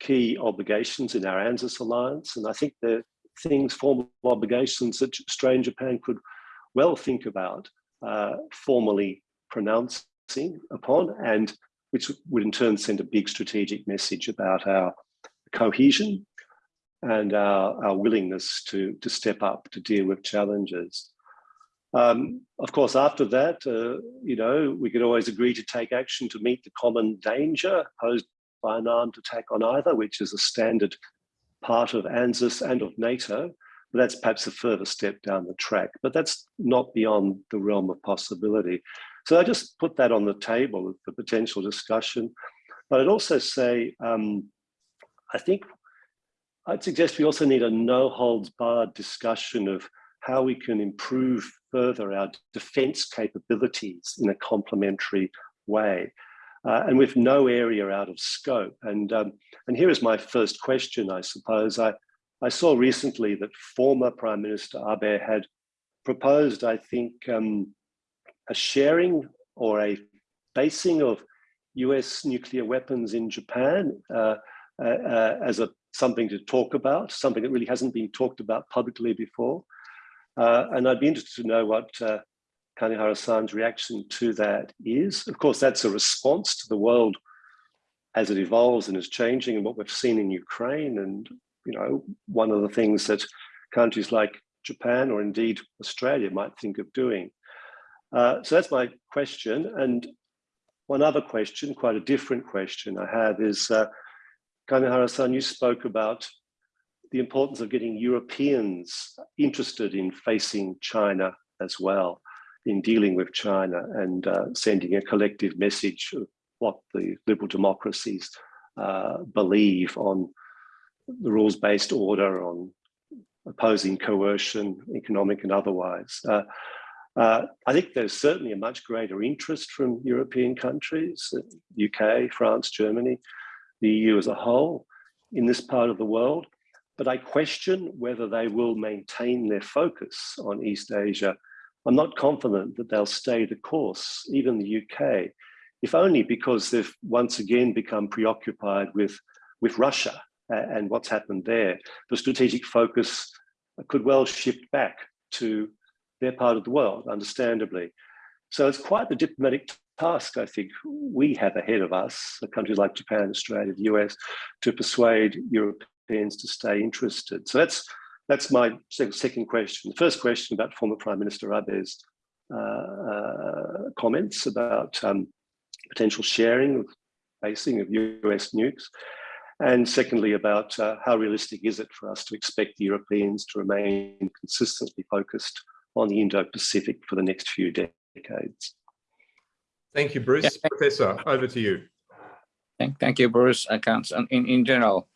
key obligations in our ANZUS alliance, and I think they're things, formal obligations that Australia Japan could well think about uh, formally pronouncing upon, and which would in turn send a big strategic message about our cohesion and our, our willingness to, to step up to deal with challenges. Um, of course, after that, uh, you know, we could always agree to take action to meet the common danger posed by an armed attack on either, which is a standard part of ANZUS and of NATO. But that's perhaps a further step down the track, but that's not beyond the realm of possibility. So I just put that on the table for potential discussion. But I'd also say, um, I think I'd suggest we also need a no holds barred discussion of how we can improve further our defense capabilities in a complementary way. Uh, and with no area out of scope. And, um, and here is my first question, I suppose. I, I saw recently that former Prime Minister Abe had proposed, I think, um, a sharing or a basing of US nuclear weapons in Japan uh, uh, uh, as a something to talk about, something that really hasn't been talked about publicly before. Uh, and I'd be interested to know what Kanehara-san's reaction to that is. Of course, that's a response to the world as it evolves and is changing and what we've seen in Ukraine. And, you know, one of the things that countries like Japan or indeed Australia might think of doing. Uh, so that's my question. And one other question, quite a different question I have is, uh, Kanehara-san, you spoke about the importance of getting Europeans interested in facing China as well, in dealing with China and uh, sending a collective message of what the liberal democracies uh, believe on the rules-based order, on opposing coercion, economic and otherwise. Uh, uh, I think there's certainly a much greater interest from European countries, UK, uh, France, Germany, the EU as a whole in this part of the world but I question whether they will maintain their focus on East Asia. I'm not confident that they'll stay the course, even the UK, if only because they've once again become preoccupied with, with Russia and what's happened there. The strategic focus could well shift back to their part of the world, understandably. So it's quite the diplomatic task I think we have ahead of us, countries like Japan, Australia, the US, to persuade Europeans to stay interested. So that's that's my second question. The first question about former Prime Minister Abe's uh, uh, comments about um, potential sharing of basing of US nukes. And secondly, about uh, how realistic is it for us to expect the Europeans to remain consistently focused on the Indo-Pacific for the next few decades? Thank you, Bruce. Yeah. Professor, over to you. Thank, thank you, Bruce. I can't, in, in general,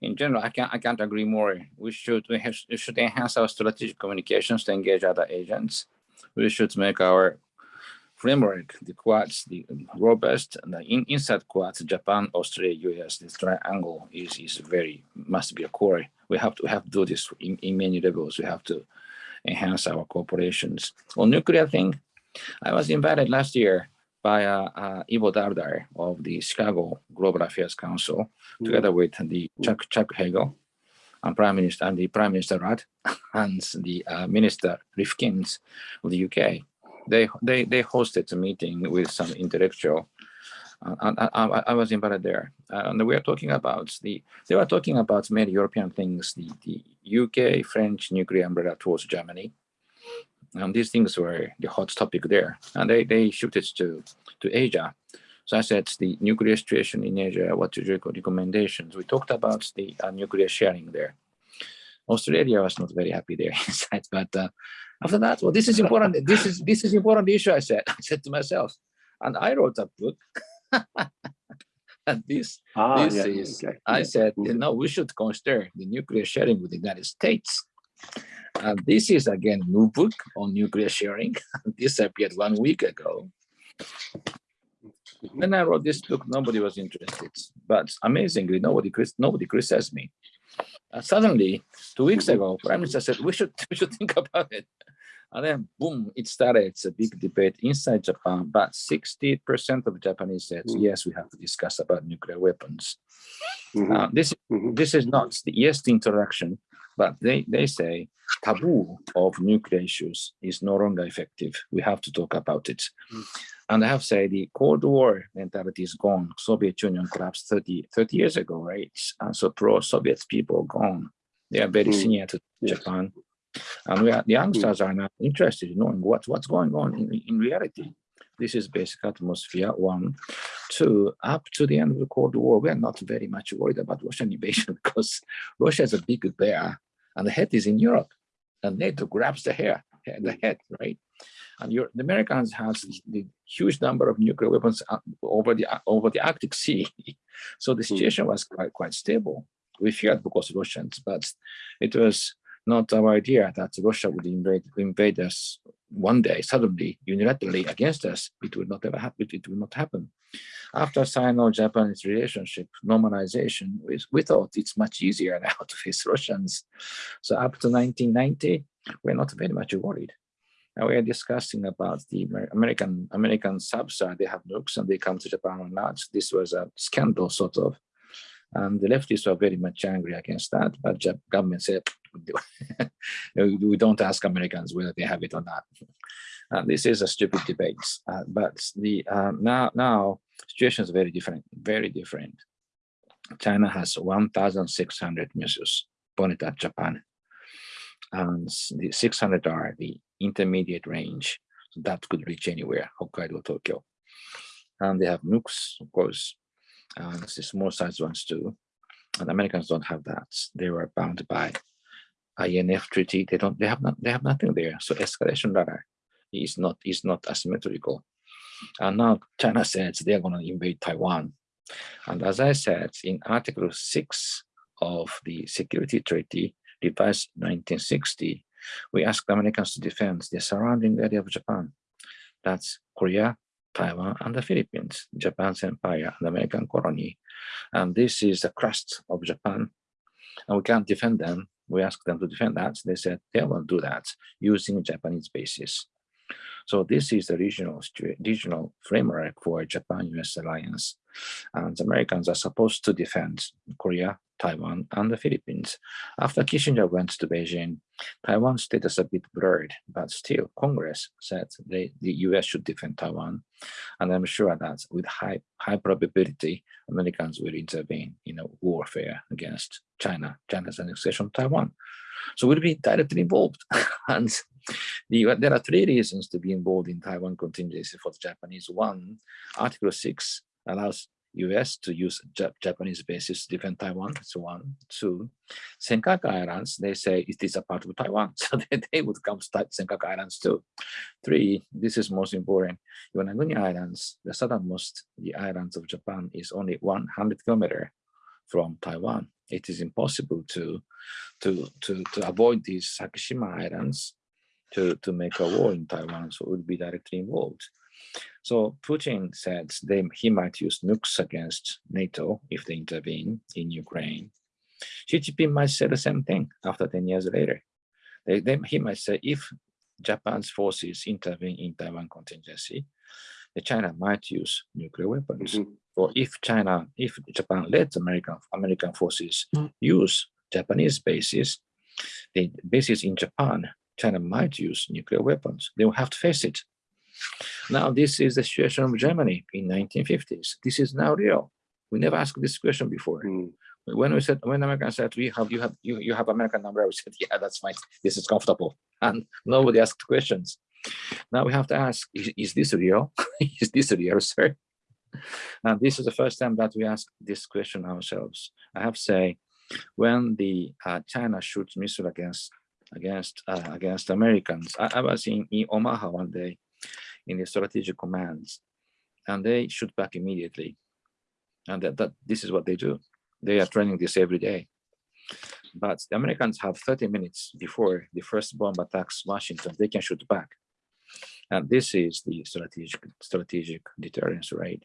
in general, I can't, I can't agree more. We should, we, have, we should enhance our strategic communications to engage other agents. We should make our framework, the quads, the robust, and the in, inside quads, Japan, Australia, US, this triangle is, is very, must be a core. We have to have to do this in, in many levels. We have to enhance our cooperations. On nuclear thing, I was invited last year by uh, uh, Ivo Daalder of the Chicago Global Affairs Council, mm. together with the Chuck, Chuck Hagel, and Prime Minister and the Prime Minister Rudd and the uh, Minister Rifkins of the UK. They they they hosted a meeting with some intellectual. Uh, and I, I, I, was invited there, and we are talking about the. They were talking about many European things, the the UK French nuclear umbrella towards Germany, and these things were the hot topic there. And they, they shifted to, to Asia. So I said the nuclear situation in Asia, what your recommendations? We talked about the uh, nuclear sharing there. Australia was not very happy there inside, but uh, after that, well, this is important. this is this is important issue. I said, I said to myself, and I wrote a book. and this, ah, this yeah, is, okay. I said, you know, we should consider the nuclear sharing with the United States. And this is again new book on nuclear sharing. this appeared one week ago. When I wrote this book, nobody was interested. But amazingly, nobody nobody criticized me. Uh, suddenly, two weeks ago, Prime Minister said we should we should think about it. And then boom, it started. It's a big debate inside Japan, but 60% of Japanese said, Mm. yes, we have to discuss about nuclear weapons. Mhm, Uh, this, mhm. this is not the yes the introduction, but they, they say taboo of nuclear issues is no longer effective. We have to talk about it. Mm. And I have to say the Cold War mentality is gone. Soviet Union collapsed 30, 30 years ago, right? And so pro-Soviet people gone. They are very Mm. senior to Yes. Japan. And we are, the youngsters are now interested in knowing what, what's going on in, in reality. This is basic atmosphere, one. Two, up to the end of the Cold War, we are not very much worried about Russian invasion because Russia is a big bear and the head is in Europe and NATO grabs the hair, the head, right? And Euro- the Americans has the huge number of nuclear weapons uh, over the uh, over the Arctic Sea. So the situation was quite, quite stable. We feared because Russians, but it was not our idea that Russia would invade invade us one day suddenly unilaterally against us. It would not ever happen. It would not happen. After Sino-Japanese relationship normalization, we, we thought it's much easier now to face Russians. So up to 1990, we're not very much worried. Now we are discussing about the American American subs. uh, They have nukes and they come to Japan or not. This was a scandal, sort of. And the leftists were very much angry against that, but Jap government said, we don't ask Americans whether they have it or not. Uh, this is a stupid debate, uh, but the uh, now now situation is very different, very different. China has 1,600 missiles pointed at Japan, and the 600 are the intermediate range, so that could reach anywhere, Hokkaido, Tokyo, and they have nukes, of course, and the small size ones too. And Americans don't have that. They were bound by INF treaty. They don't. They have not. They have nothing there. So escalation ladder is not is not asymmetrical. And now China says they are going to invade Taiwan. And as I said in Article Six of the Security Treaty, revised 1960, we asked Americans to defend the surrounding area of Japan. That's Korea, Taiwan, and the Philippines, Japan's empire, and American colony. And this is the crust of Japan. And we can't defend them. We asked them to defend that. They said they will do that using Japanese bases. So this is the regional regional framework for Japan-US alliance. And the Americans are supposed to defend Korea, Taiwan, and the Philippines. After Kissinger went to Beijing, Taiwan's status a bit blurred, but still Congress said they, the US should defend Taiwan. And I'm sure that with high, high probability, Americans will intervene in a warfare against China, China's annexation of Taiwan. So we'll be directly involved. and the, there are three reasons to be involved in Taiwan contingency for the Japanese. One, Article 6 allows US to use Jap- Japanese bases to defend Taiwan. That's one. Two, Senkaku Islands, they say it is a part of Taiwan. So they, they would come to Senkaku Islands too. Three, this is most important. Yonaguni Islands, the southernmost the islands of Japan is only 100 kilometer from Taiwan. It is impossible to, to, to, to avoid these Sakishima Islands to, to make a war in Taiwan, so it would be directly involved. So Putin said they, he might use nukes against NATO if they intervene in Ukraine. Xi Jinping might say the same thing after 10 years later. They, they, he might say if Japan's forces intervene in Taiwan contingency, China might use nuclear weapons. Mhm. Or if China, if Japan lets American American forces Mm. use Japanese bases, the bases in Japan, China might use nuclear weapons. They will have to face it. Now, this is the situation of Germany in 1950s. This is now real. We never asked this question before. Mm. When we said, when Americans said, we have, you have, you, you have American number, we said, yeah, that's fine. This is comfortable. And nobody asked questions. Now we have to ask, is, is this real? is this real, sir? And this is the first time that we ask this question ourselves. I have to say, when the uh, China shoots missile against against uh, against Americans, I, I was in, in Omaha one day in the strategic commands, and they shoot back immediately. And that, that this is what they do. They are training this every day. But the Americans have 30 minutes before the first bomb attacks Washington, they can shoot back. And this is the strategic strategic deterrence, right?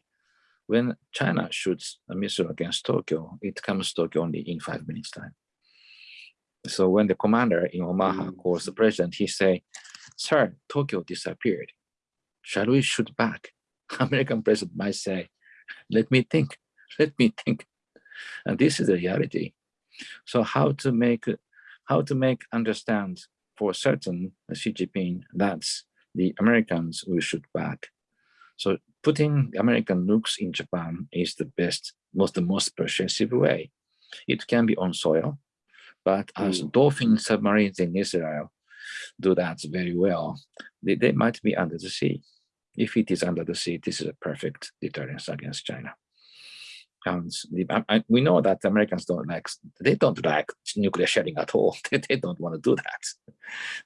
When China shoots a missile against Tokyo, it comes to Tokyo only in five minutes time. So when the commander in Omaha Mm. calls the president, he say, sir, Tokyo disappeared. Shall we shoot back? American president might say, let me think, let me think. And this is the reality. So how to make how to make understand for certain Xi Jinping that the Americans will shoot back. So putting American nukes in Japan is the best, most the most persuasive way. It can be on soil, but as mm. dolphin submarines in Israel do that very well, they, they might be under the sea. If it is under the sea, this is a perfect deterrence against China. And the, I, we know that Americans don't like, they don't like nuclear sharing at all. they, they don't want to do that.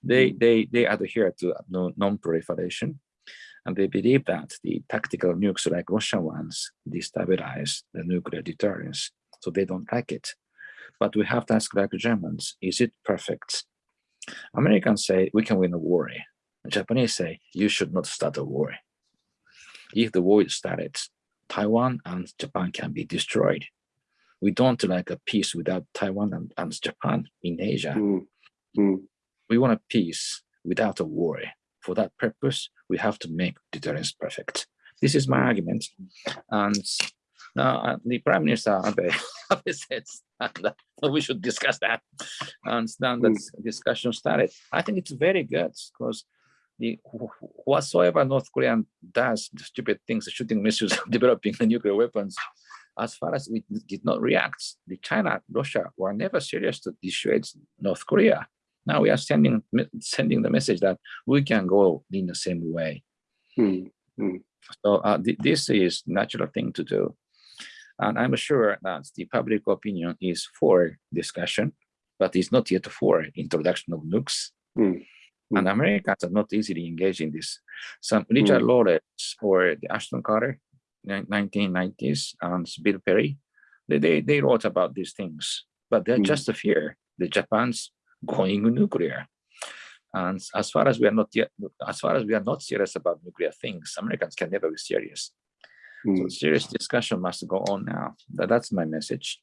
They, mm. they, they adhere to non-proliferation. And they believe that the tactical nukes like Russian ones destabilize the nuclear deterrence. So they don't like it. But we have to ask like Germans, is it perfect? Americans say we can win a war. Japanese say you should not start a war. If the war is started, Taiwan and Japan can be destroyed. We don't like a peace without Taiwan and, and Japan in Asia. Mm. Mm. We want a peace without a war. For that purpose, we have to make deterrence perfect. This is my argument. And now uh, the Prime Minister Abe, Abe said that we should discuss that. And then the mm. discussion started. I think it's very good because the whatsoever North Korean does, the stupid things, shooting missiles, developing the nuclear weapons, as far as we did not react, the China, Russia were never serious to dissuade North Korea. Now we are sending sending the message that we can go in the same way. Mm -hmm. So uh, th this is natural thing to do. And I'm sure that the public opinion is for discussion, but it's not yet for introduction of nukes. Mm. And Americans are not easily engaged in this. Some Richard mm. Lawrence or the Ashton Carter, 1990s, and Bill Perry, they, they, they wrote about these things, but they're mm. just a fear the Japan's going nuclear. And as far as we are not yet, as far as we are not serious about nuclear things, Americans can never be serious. So Mm. serious discussion must go on now. That's my message.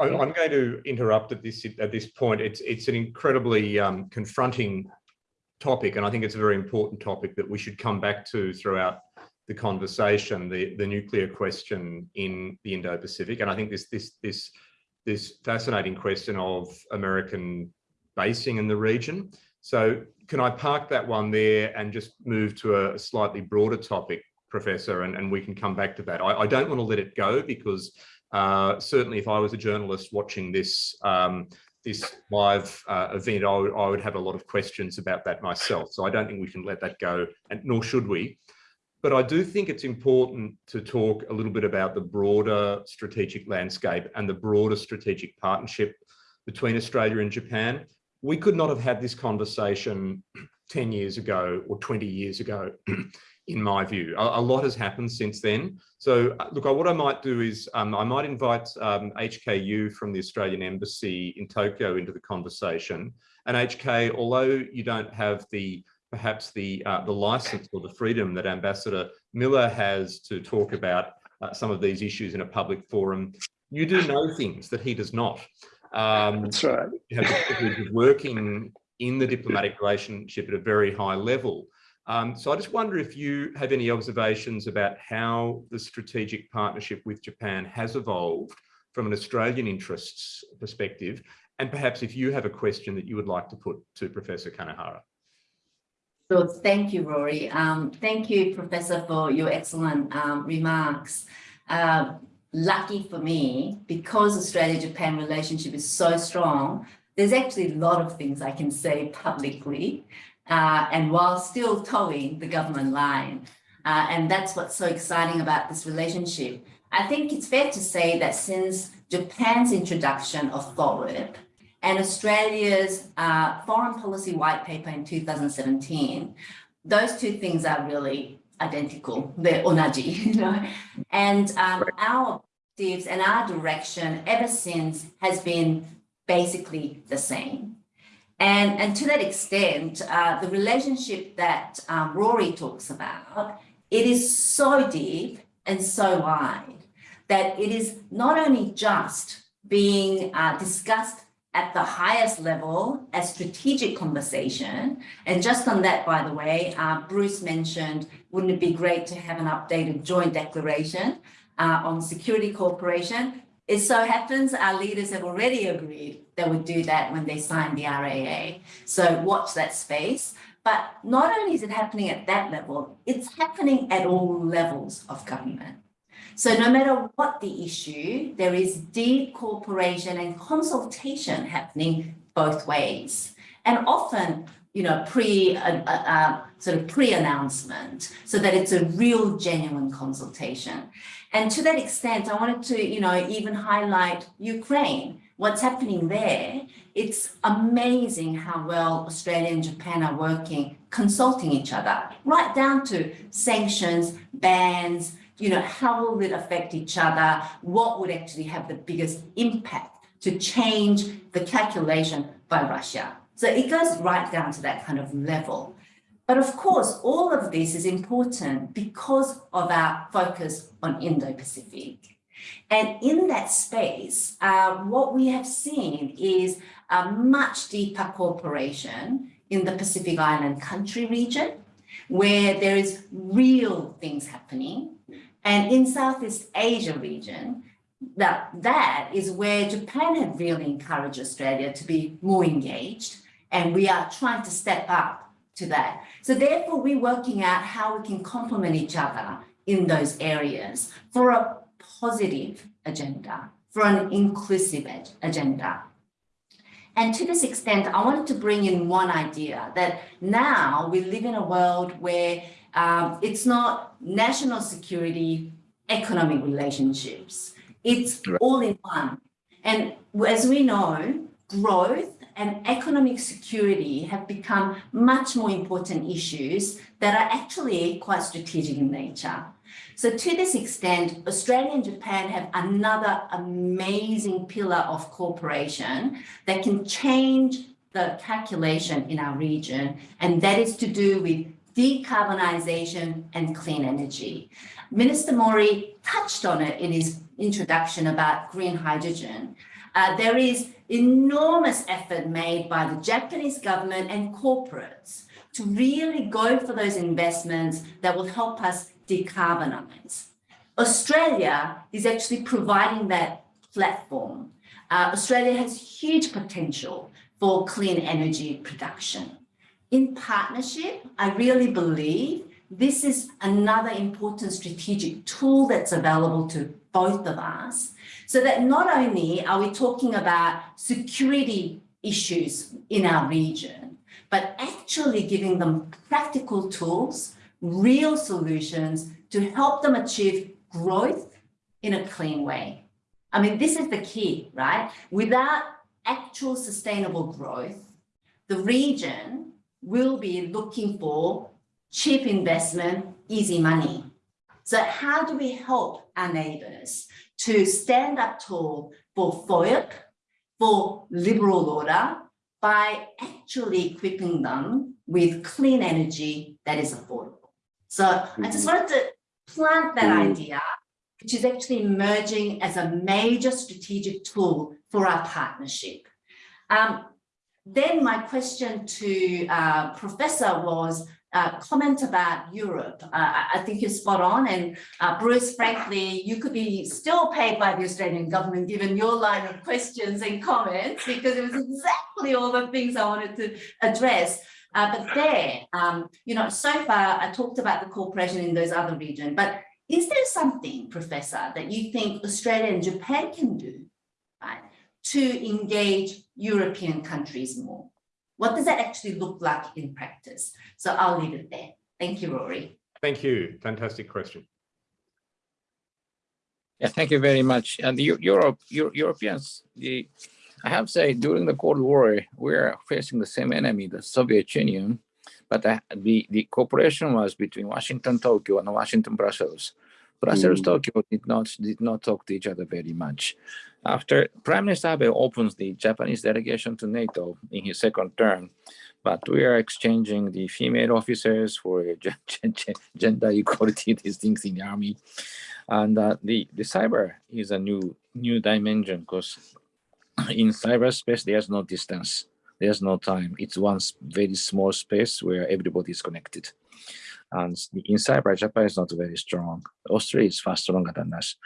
I'm going to interrupt at this at this point. It's it's an incredibly um, confronting topic, and I think it's a very important topic that we should come back to throughout the conversation. The the nuclear question in the Indo-Pacific, and I think this this this this fascinating question of American basing in the region. So can I park that one there and just move to a slightly broader topic, Professor, and, and we can come back to that. I, I don't want to let it go because uh, certainly if I was a journalist watching this um, this live uh, event, I would, I would have a lot of questions about that myself. So I don't think we can let that go, and nor should we. But I do think it's important to talk a little bit about the broader strategic landscape and the broader strategic partnership between Australia and Japan. We could not have had this conversation 10 years ago or 20 years ago in my view. A, a, lot has happened since then. So uh, look, what I might do is um, I might invite um, HKU from the Australian Embassy in Tokyo into the conversation. And HK, although you don't have the perhaps the uh, the license or the freedom that Ambassador Miller has to talk about uh, some of these issues in a public forum, you do know things that he does not. Um, That's right. You have the privilege of working in the diplomatic relationship at a very high level. Um, so I just wonder if you have any observations about how the strategic partnership with Japan has evolved from an Australian interests perspective, and perhaps if you have a question that you would like to put to Professor Kanehara. So thank you, Rory. Um, thank you, Professor, for your excellent um, remarks. Uh, lucky for me, because Australia-Japan relationship is so strong, there's actually a lot of things I can say publicly uh, and while still toeing the government line. Uh, and that's what's so exciting about this relationship. I think it's fair to say that since Japan's introduction of FORWARD and Australia's uh, foreign policy white paper in 2017, those two things are really identical. They're onaji, you know. And um, our objectives and our direction ever since has been basically the same. And, and to that extent, uh, the relationship that um, Rory talks about, it is so deep and so wide that it is not only just being uh, discussed at the highest level a strategic conversation. And just on that, by the way, uh, Bruce mentioned, wouldn't it be great to have an updated joint declaration uh, on security cooperation? It so happens our leaders have already agreed they would do that when they signed the RAA. So watch that space. But not only is it happening at that level, it's happening at all levels of government. So no matter what the issue, there is deep cooperation and consultation happening both ways. And often, you know, pre, uh, uh, uh, sort of pre-announcement, so that it's a real genuine consultation. And to that extent, I wanted to, you know, even highlight Ukraine, what's happening there. It's amazing how well Australia and Japan are working, consulting each other, right down to sanctions, bans, you know, how will it affect each other? What would actually have the biggest impact to change the calculation by Russia? So it goes right down to that kind of level. But of course, all of this is important because of our focus on Indo-Pacific. And in that space, uh, what we have seen is a much deeper cooperation in the Pacific Island country region, where there is real things happening and in Southeast Asia region, that, that is where Japan had really encouraged Australia to be more engaged. And we are trying to step up to that. So therefore, we're working out how we can complement each other in those areas for a positive agenda, for an inclusive agenda. And to this extent, I wanted to bring in one idea that now we live in a world where um, it's not national security, economic relationships. It's right. all in one. And as we know, growth and economic security have become much more important issues that are actually quite strategic in nature. So to this extent, Australia and Japan have another amazing pillar of cooperation that can change the calculation in our region, and that is to do with decarbonization and clean energy. Minister Mori touched on it in his introduction about green hydrogen. Uh, there is enormous effort made by the Japanese government and corporates to really go for those investments that will help us decarbonize. Australia is actually providing that platform. Uh, Australia has huge potential for clean energy production in partnership, I really believe this is another important strategic tool that's available to both of us so that not only are we talking about security issues in our region, but actually giving them practical tools, real solutions to help them achieve growth in a clean way. I mean, this is the key, right? Without actual sustainable growth, the region will be looking for cheap investment, easy money. So how do we help our neighbors to stand up tall for FOIP, for liberal order, by actually equipping them with clean energy that is affordable. So I just wanted to plant that mm. idea, which is actually emerging as a major strategic tool for our partnership. Um, then my question to uh, Professor was uh, comment about Europe. Uh, I think you're spot on. And uh, Bruce, frankly, you could be still paid by the Australian government given your line of questions and comments because it was exactly all the things I wanted to address. Uh, but there, um, you know, so far I talked about the cooperation in those other regions, but is there something, Professor, that you think Australia and Japan can do to engage European countries more? What does that actually look like in practice? So I'll leave it there. Thank you, Rory. Thank you. Fantastic question. Yeah, thank you very much. And the Europe, Euro, Europeans, the, I have to say, during the Cold War, we are facing the same enemy, the Soviet Union, but the, the, the cooperation was between Washington, Tokyo, and Washington, Brussels. Brussels, mm. Tokyo did not did not talk to each other very much. After Prime Minister Abe opens the Japanese delegation to NATO in his second term, but we are exchanging the female officers for gender equality, these things in the army. And uh, the, the cyber is a new new dimension because in cyberspace, there's no distance, there's no time. It's one very small space where everybody is connected. And in cyber, Japan is not very strong. Australia is far stronger than us.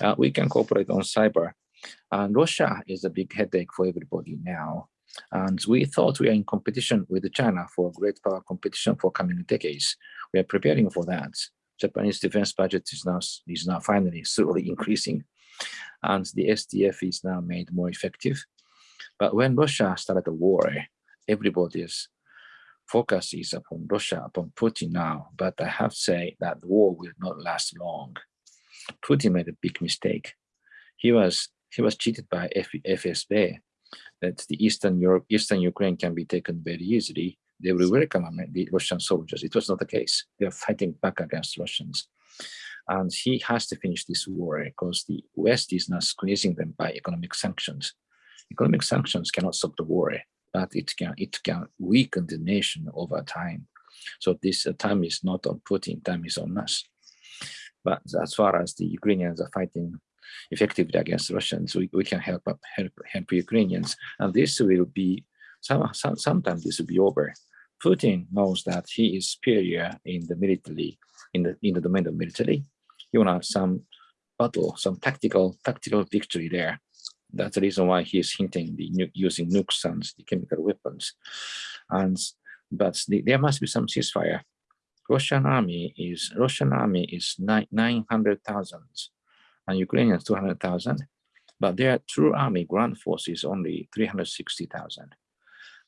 Uh, we can cooperate on cyber. And Russia is a big headache for everybody now. And we thought we are in competition with China for great power competition for coming decades. We are preparing for that. Japanese defense budget is now is now finally slowly increasing, and the SDF is now made more effective. But when Russia started the war, everybody's focus is upon Russia, upon Putin now. But I have to say that the war will not last long. Putin made a big mistake. He was he was cheated by FSB that the Eastern Europe, Eastern Ukraine can be taken very easily. They will welcome the Russian soldiers. It was not the case. They are fighting back against Russians. And he has to finish this war because the West is now squeezing them by economic sanctions. Economic sanctions cannot stop the war, but it can it can weaken the nation over time. So this uh, time is not on Putin, time is on us. But as far as the Ukrainians are fighting effectively against Russians, we, we can help up, help help Ukrainians, and this will be some, some sometimes this will be over. Putin knows that he is superior in the military, in the in the domain of military. You want some battle, some tactical tactical victory there. That's the reason why he is hinting the using nukes and the chemical weapons. And but the, there must be some ceasefire. Russian army is Russian army is nine hundred thousand and Ukrainians 200,000, but their true army ground force is only 360,000.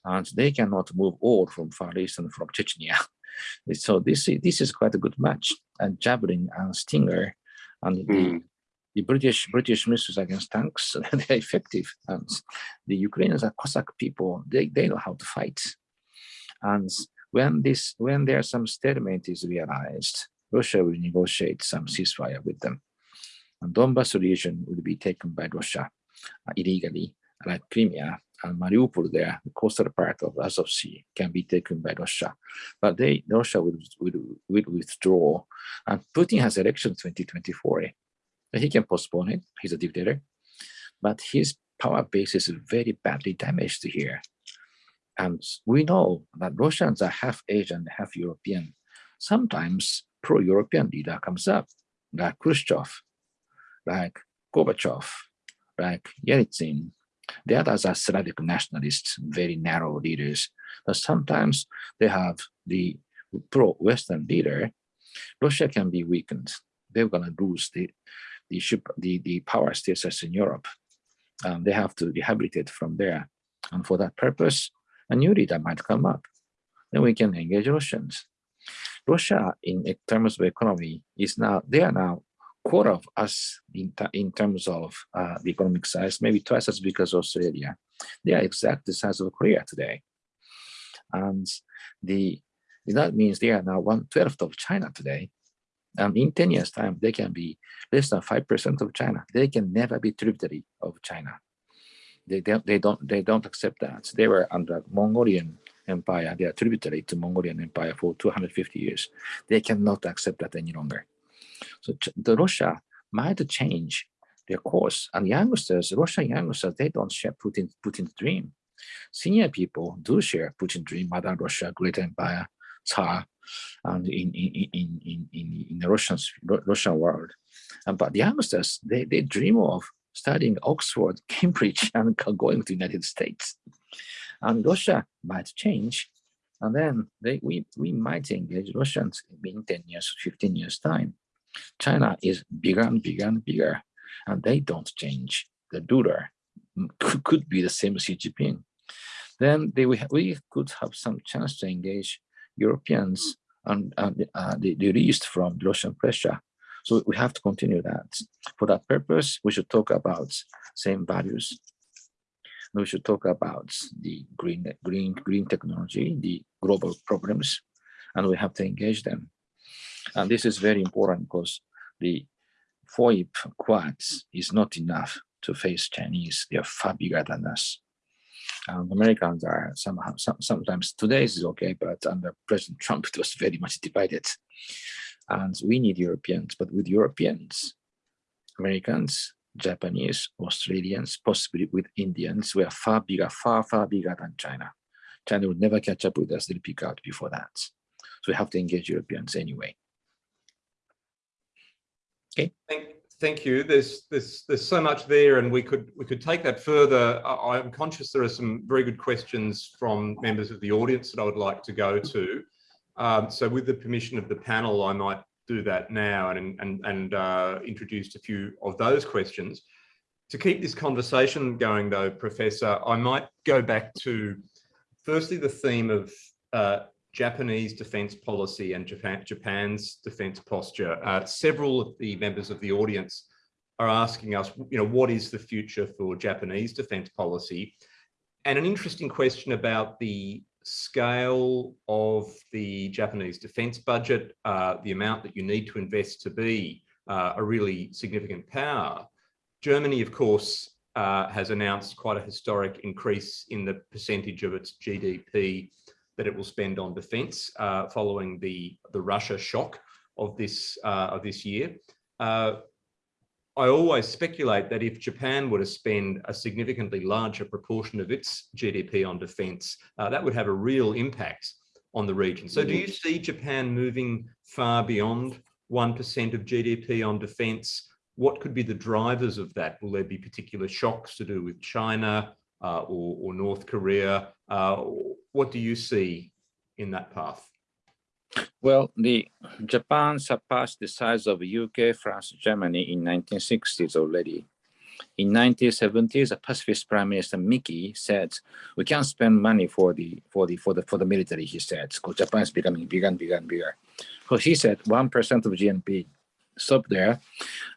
And they cannot move all from Far East and from Chechnya. so this, this is quite a good match. And Javelin and Stinger and mm. the, hmm. the British British missiles against tanks, they're effective. And the Ukrainians are Cossack people, they, they know how to fight. And when this when there's some stalemate is realized, Russia will negotiate some ceasefire with them. Donbas region would be taken by Russia uh, illegally, like Crimea and Mariupol there, the coastal part of Azov Sea can be taken by Russia. But they, Russia will, will, will withdraw. And Putin has election 2024. He can postpone it, he's a dictator. But his power base is very badly damaged here. And we know that Russians are half Asian, half European. Sometimes pro-European leader comes up, like Khrushchev, like Gorbachev, like Yeltsin. The others are Slavic nationalists, very narrow leaders. But sometimes they have the pro-Western leader. Russia can be weakened. They're going to lose the the, the the power status in Europe. Um, they have to rehabilitate from there. And for that purpose, a new leader might come up. Then we can engage Russians. Russia, in terms of economy, is now, they are now quarter of us in, in terms of uh, the economic size, maybe twice as big as Australia. They are exactly the size of Korea today. And the that means they are now one twelfth of China today. And in 10 years time, they can be less than 5% of China. They can never be tributary of China. They, they, they, don't, they don't accept that. They were under Mongolian empire. They are tributary to Mongolian empire for 250 years. They cannot accept that any longer. So the Russia might change their course. And youngsters, Russian youngsters, they don't share Putin, Putin's dream. Senior people do share Putin's dream, Mother Russia, Great Empire, Tsar, and in in in in in, in the Russian Russian world. And, but the youngsters, they they dream of studying Oxford, Cambridge, and going to the United States. And Russia might change, and then they we we might engage Russians in 10 years, 15 years time. China is bigger and bigger and bigger, and they don't change. The ruler could be the same Xi Jinping. Then they, we could have some chance to engage Europeans and, and uh, the, the released from Russian pressure. So we have to continue that. For that purpose, we should talk about same values. We should talk about the green, green, green technology, the global problems, and we have to engage them. And this is very important because the FOIP quads is not enough to face Chinese. They are far bigger than us. Um, Americans are somehow, some, sometimes today is okay, but under President Trump, it was very much divided. And we need Europeans, but with Europeans, Americans, Japanese, Australians, possibly with Indians, we are far bigger, far, far bigger than China. China would never catch up with us, they'll peak out before that. So we have to engage Europeans anyway. Thank, thank you. There's there's there's so much there, and we could we could take that further. I, I'm conscious there are some very good questions from members of the audience that I would like to go to. Um, so, with the permission of the panel, I might do that now and and and uh, introduce a few of those questions. To keep this conversation going, though, Professor, I might go back to firstly the theme of uh, Japanese defense policy and Japan, Japan's defense posture. Uh, several of the members of the audience are asking us, you know, what is the future for Japanese defense policy? And an interesting question about the scale of the Japanese defense budget, uh, the amount that you need to invest to be uh, a really significant power. Germany, of course, uh, has announced quite a historic increase in the percentage of its GDP that it will spend on defence uh, following the the Russia shock of this uh, of this year. Uh, I always speculate that if Japan were to spend a significantly larger proportion of its GDP on defence, uh, that would have a real impact on the region. So do you see Japan moving far beyond 1% of GDP on defence? What could be the drivers of that? Will there be particular shocks to do with China uh, or, or, North Korea? Uh, what do you see in that path? Well, the Japan surpassed the size of UK, France, Germany in 1960s already. In 1970s, a pacifist Prime Minister Miki said, "We can't spend money for the for the for the for the military." He said, "Because Japan is becoming bigger and bigger and bigger." So he said, one percent of GNP stop there.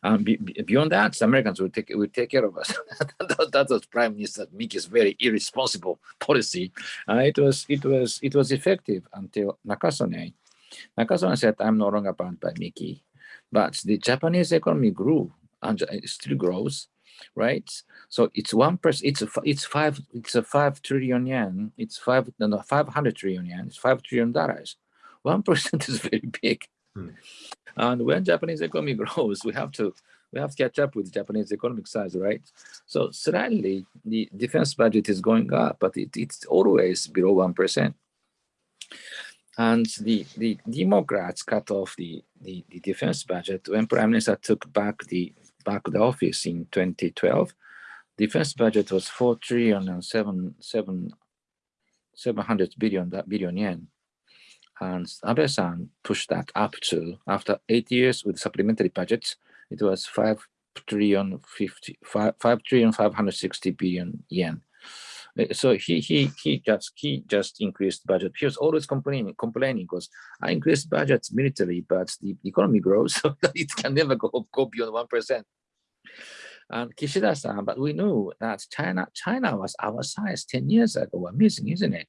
Um, be, beyond that, the Americans will take will take care of us. that, that, was Prime Minister Miki's very irresponsible policy. Uh, it was it was it was effective until Nakasone. Nakasone said, "I'm no longer bound by Miki," but the Japanese economy grew and it still grows, right? So it's one percent. It's a it's five. It's a five trillion yen. It's five no, no five hundred trillion yen. It's five trillion dollars. One percent is very big. Hmm. And when Japanese economy grows, we have to we have to catch up with Japanese economic size, right? So suddenly the defense budget is going up, but it, it's always below one percent. And the the Democrats cut off the, the the defense budget when Prime Minister took back the back the office in 2012. Defense budget was four trillion and seven seven seven hundred billion billion yen and Abe-san pushed that up to, after eight years with supplementary budgets, it was 5 trillion 50, 5, 5 trillion 560 billion yen. Uh, so he he he just he just increased budget. He was always complaining complaining because I increased budgets military, but the economy grows, so it can never go go beyond one percent. And Kishida-san, but we knew that China China was our size ten years ago. Amazing, isn't it?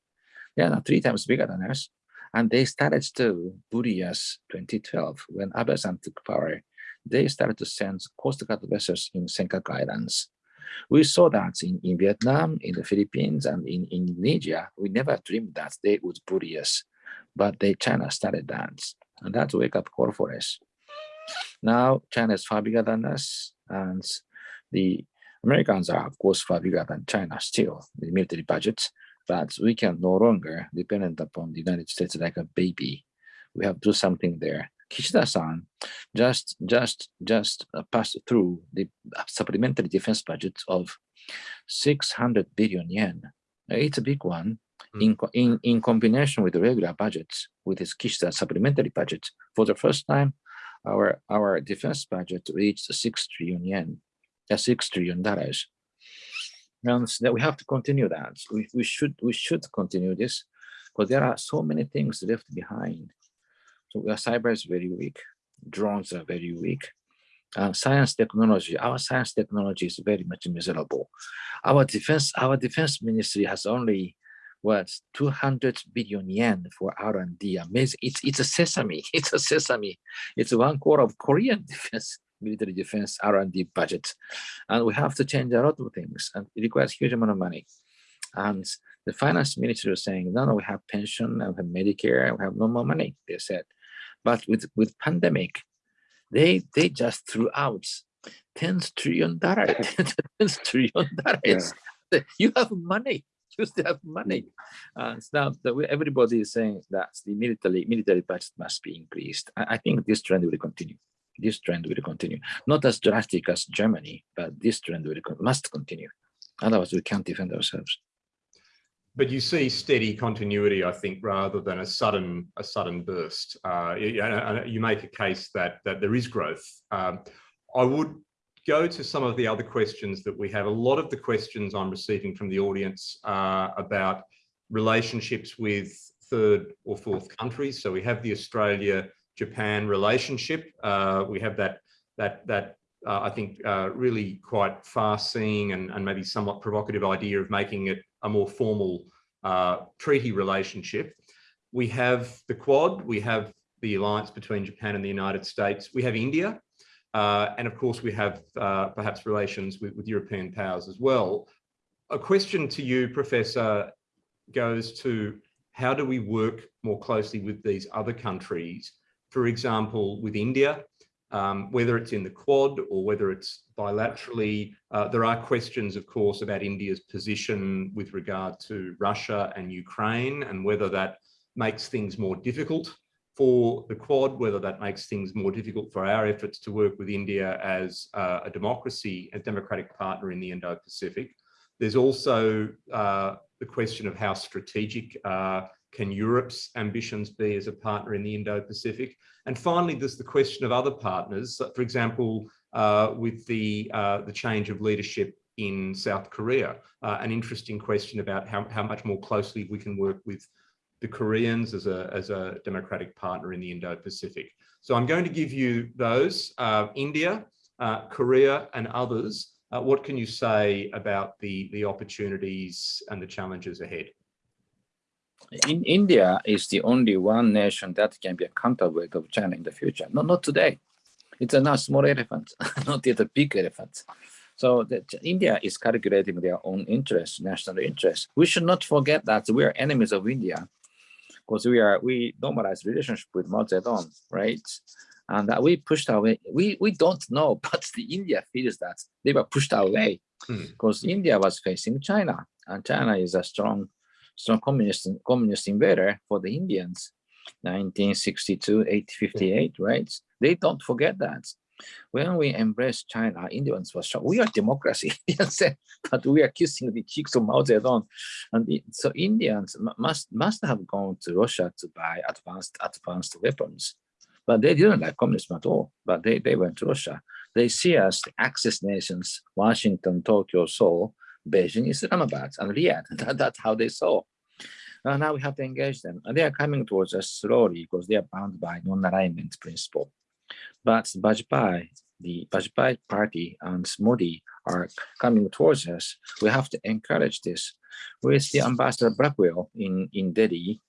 They are three times bigger than us. And they started to, bully us 2012, when Abe-san took power, they started to send Coast Guard vessels in Senkaku Islands. We saw that in, in Vietnam, in the Philippines, and in, in Indonesia. We never dreamed that they would bully us, but they, China started that. And that's wake-up call for us. Now, China is far bigger than us, and the Americans are, of course, far bigger than China still, the military budget but we can no longer dependent upon the United States like a baby. We have to do something there. Kishida-san just just just passed through the supplementary defense budget of 600 billion yen. It's a big one. Mm. In, in, in combination with the regular budgets, with his Kishida supplementary budget, for the first time, our our defense budget reached 6 trillion yen, uh, 6 trillion dollars and that we have to continue that. We, we should we should continue this because there are so many things left behind. So our cyber is very weak. Drones are very weak. Uh, science technology, our science technology is very much miserable. Our defense, our defense ministry has only what 200 billion yen for R&D. Amazing. It's it's a sesame. It's a sesame. It's one quarter of Korean defense military defense R&D budget. And we have to change a lot of things and it requires huge amount of money. And the finance minister was saying, no, no, we have pension and we have Medicare, we have no more money, they said. But with, with pandemic, they they just threw out 10 trillion dollars. 10 trillion dollars. You have money. You still have money. And now everybody is saying that the military military budget must be increased. I, I think this trend will continue. This trend will continue. Not as drastic as Germany, but this trend will must continue. Otherwise, we can't defend ourselves but you see steady continuity, I think, rather than a sudden a sudden burst. Uh, you, make a case that that there is growth. Um, I would go to some of the other questions that we have. A lot of the questions I'm receiving from the audience are about relationships with third or fourth countries. So we have the Australia-Japan relationship. Uh, we have that that that uh, I think uh, really quite far-seeing and, and maybe somewhat provocative idea of making it a more formal uh, treaty relationship. We have the Quad, we have the alliance between Japan and the United States, we have India, uh, and of course we have uh, perhaps relations with, with European powers as well. A question to you, Professor, goes to how do we work more closely with these other countries? For example, with India, um, whether it's in the Quad or whether it's bilaterally. Uh, there are questions, of course, about India's position with regard to Russia and Ukraine and whether that makes things more difficult for the Quad, whether that makes things more difficult for our efforts to work with India as uh, a democracy, a democratic partner in the Indo-Pacific. There's also uh, the question of how strategic uh, can Europe's ambitions be as a partner in the Indo-Pacific? And finally, there's the question of other partners, for example, uh, with the, uh, the change of leadership in South Korea, uh, an interesting question about how, how much more closely we can work with the Koreans as a, as a democratic partner in the Indo-Pacific. So I'm going to give you those, uh, India, uh, Korea and others. Uh, what can you say about the, the opportunities and the challenges ahead? In India is the only one nation that can be a counterweight of China in the future. No, not today. It's a not small elephant, not yet a big elephant. So that India is calculating their own interests, national interests. We should not forget that we are enemies of India because we are we normalize relationship with Mao Zedong, right? And that we pushed away. We we don't know, but the India feels that they were pushed away hmm. because India was facing China, and China is a strong strong communist communist invader for the Indians, 1962, 858, right? They don't forget that. When we embrace China, Indians were shocked. We are democracy, but we are kissing the cheeks of Mao Zedong. And so Indians must must have gone to Russia to buy advanced advanced weapons. But they didn't like communism at all. But they, they went to Russia. They see us the Axis nations, Washington, Tokyo, Seoul, Beijing, Islamabad, and Riyadh. That, that's how they saw. Uh, now we have to engage them. And they are coming towards us slowly because they are bound by non-alignment principle. But Vajpayee, the Vajpayee party and Modi are coming towards us. We have to encourage this. With the ambassador Blackwill in, in Delhi,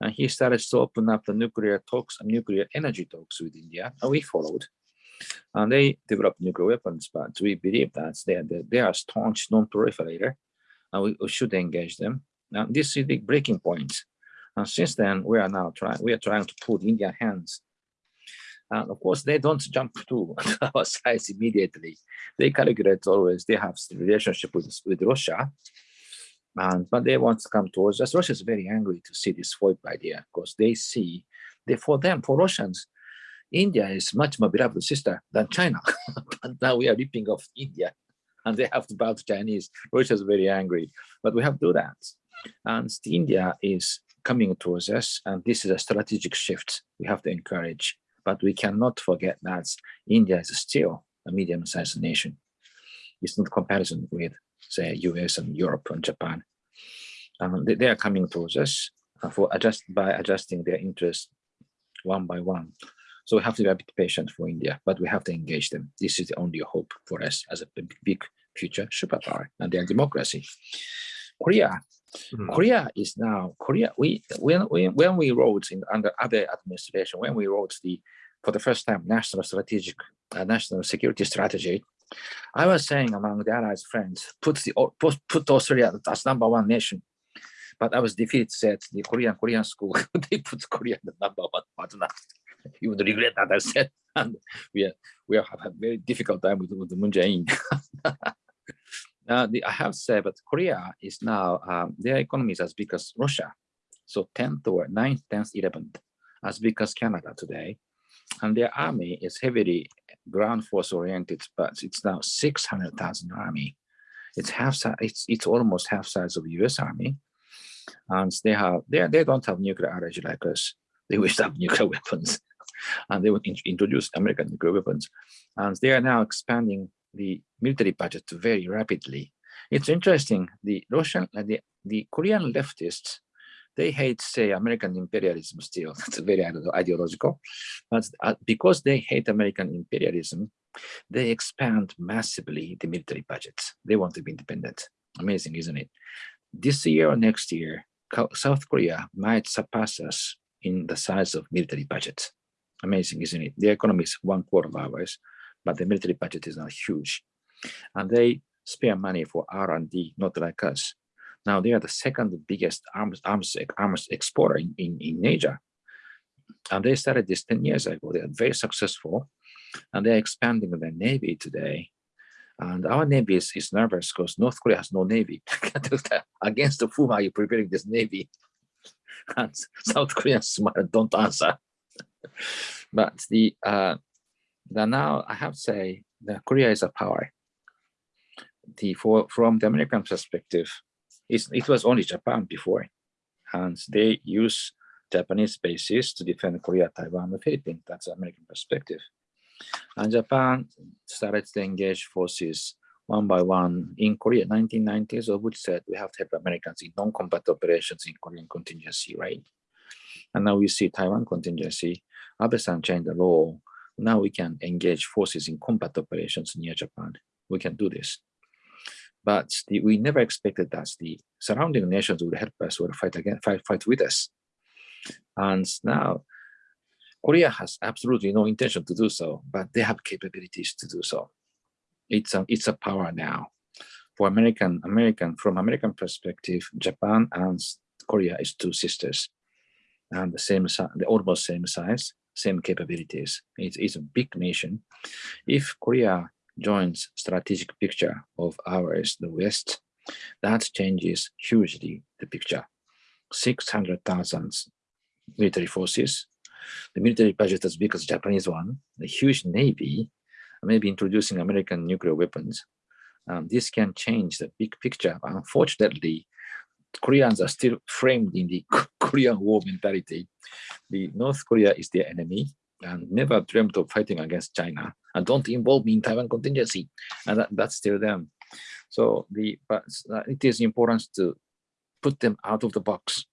and he started to open up the nuclear talks, and nuclear energy talks with India, and we followed. And they developed nuclear weapons, but we believe that they are, they are staunch non-proliferator, and we, we, should engage them. Now, this is the breaking point. And since then, we are now trying, we are trying to put Indian hands. And of course, they don't jump to our side immediately. They calculate always, they have relationship with, with Russia, and, but they want to come towards us. Russia is very angry to see this FOIP idea because they see, they, for them, for Russians, India is much more beloved sister than China. but now we are ripping off India and they have to bow to Chinese. Russia is very angry, but we have to do that. And India is coming towards us, and this is a strategic shift we have to encourage. But we cannot forget that India is still a medium-sized nation. It's not comparison with, say, US and Europe and Japan. Um, they, they, are coming towards us for adjust by adjusting their interests one by one. So we have to be a bit patient for India, but we have to engage them. This is the only hope for us as a big future superpower and their democracy. Korea, mm. Korea is now Korea. We when we when we wrote in under other administration when we wrote the for the first time national strategic uh, national security strategy. I was saying among the allies friends, put the put, put Australia as number one nation but I was defeated said the Korean Korean school they put Korea the number one partner you would regret that I said. And we are, we have a very difficult time with, with the Moon Jae-in. the, I have said, but Korea is now, um, their economy is as big as Russia. So 10th or 9th, 10th, 11th, as big as Canada today. And their army is heavily ground force oriented, but it's now 600,000 army. It's half it's, it's almost half size of US army. And they have, they, they don't have nuclear energy like us. They wish to have nuclear weapons and they would in introduce American nuclear weapons. And they are now expanding the military budget very rapidly. It's interesting, the Russian, uh, the, the Korean leftists, they hate, say, American imperialism still. That's very ideological. But uh, because they hate American imperialism, they expand massively the military budgets. They want to be independent. Amazing, isn't it? This year or next year, South Korea might surpass us in the size of military budget. Amazing, isn't it? The economy is one quarter of ours, but the military budget is not huge. And they spare money for R&D, not like us. Now they are the second biggest arms, arms, arms exporter in, in, in Asia. And they started this 10 years ago. They are very successful and they're expanding their navy today. And our navy is, is nervous because North Korea has no navy. Against whom are you preparing this navy? And South Koreans don't answer. but the uh, the now I have to say that Korea is a power. The for from the American perspective, it's, it was only Japan before, and they use Japanese bases to defend Korea, Taiwan, and Philippines. That's the American perspective. And Japan started to engage forces one by one in Korea, 1990s, of which said we have to have Americans in non-combat operations in Korean contingency, right? And now we see Taiwan contingency. Abe-san changed the law. Now we can engage forces in combat operations near Japan. We can do this. But the, we never expected that the surrounding nations would help us or fight again, fight, fight with us. And now Korea has absolutely no intention to do so, but they have capabilities to do so. It's a, it's a power now. For American, American, from American perspective, Japan and Korea is two sisters and the same the almost same size, same capabilities. It's, a big nation. If Korea joins strategic picture of ours, the West, that changes hugely the picture. 600,000 military forces, the military budget as big as Japanese one, the huge navy, maybe introducing American nuclear weapons. Um, this can change the big picture. Unfortunately, Koreans are still framed in the Korean War mentality. The North Korea is their enemy and never dreamt of fighting against China and don't involve me in Taiwan contingency. And that, that's still them. So the but it is important to put them out of the box,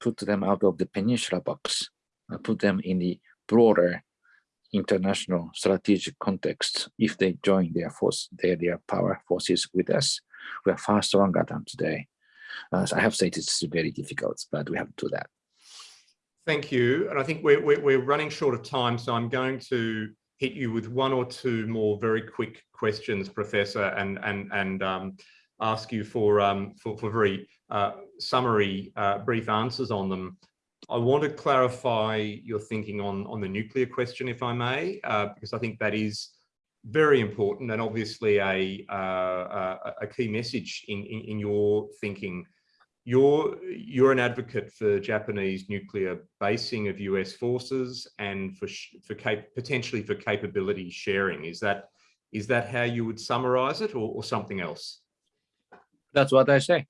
put them out of the peninsula box, and put them in the broader international strategic context. If they join their force, their, their power forces with us, we are far stronger than today. Uh, so I have said it's very difficult, but we have to do that. Thank you. And I think we're, we're, we're running short of time, so I'm going to hit you with one or two more very quick questions, Professor, and, and, and um, ask you for, um, for, for very uh, summary, uh, brief answers on them. I want to clarify your thinking on, on the nuclear question, if I may, uh, because I think that is very important and obviously a, uh, a, key message in, in, in, your thinking. You're, you're an advocate for Japanese nuclear basing of US forces and for, for potentially for capability sharing. Is that, is that how you would summarize it or, or something else? That's what I say.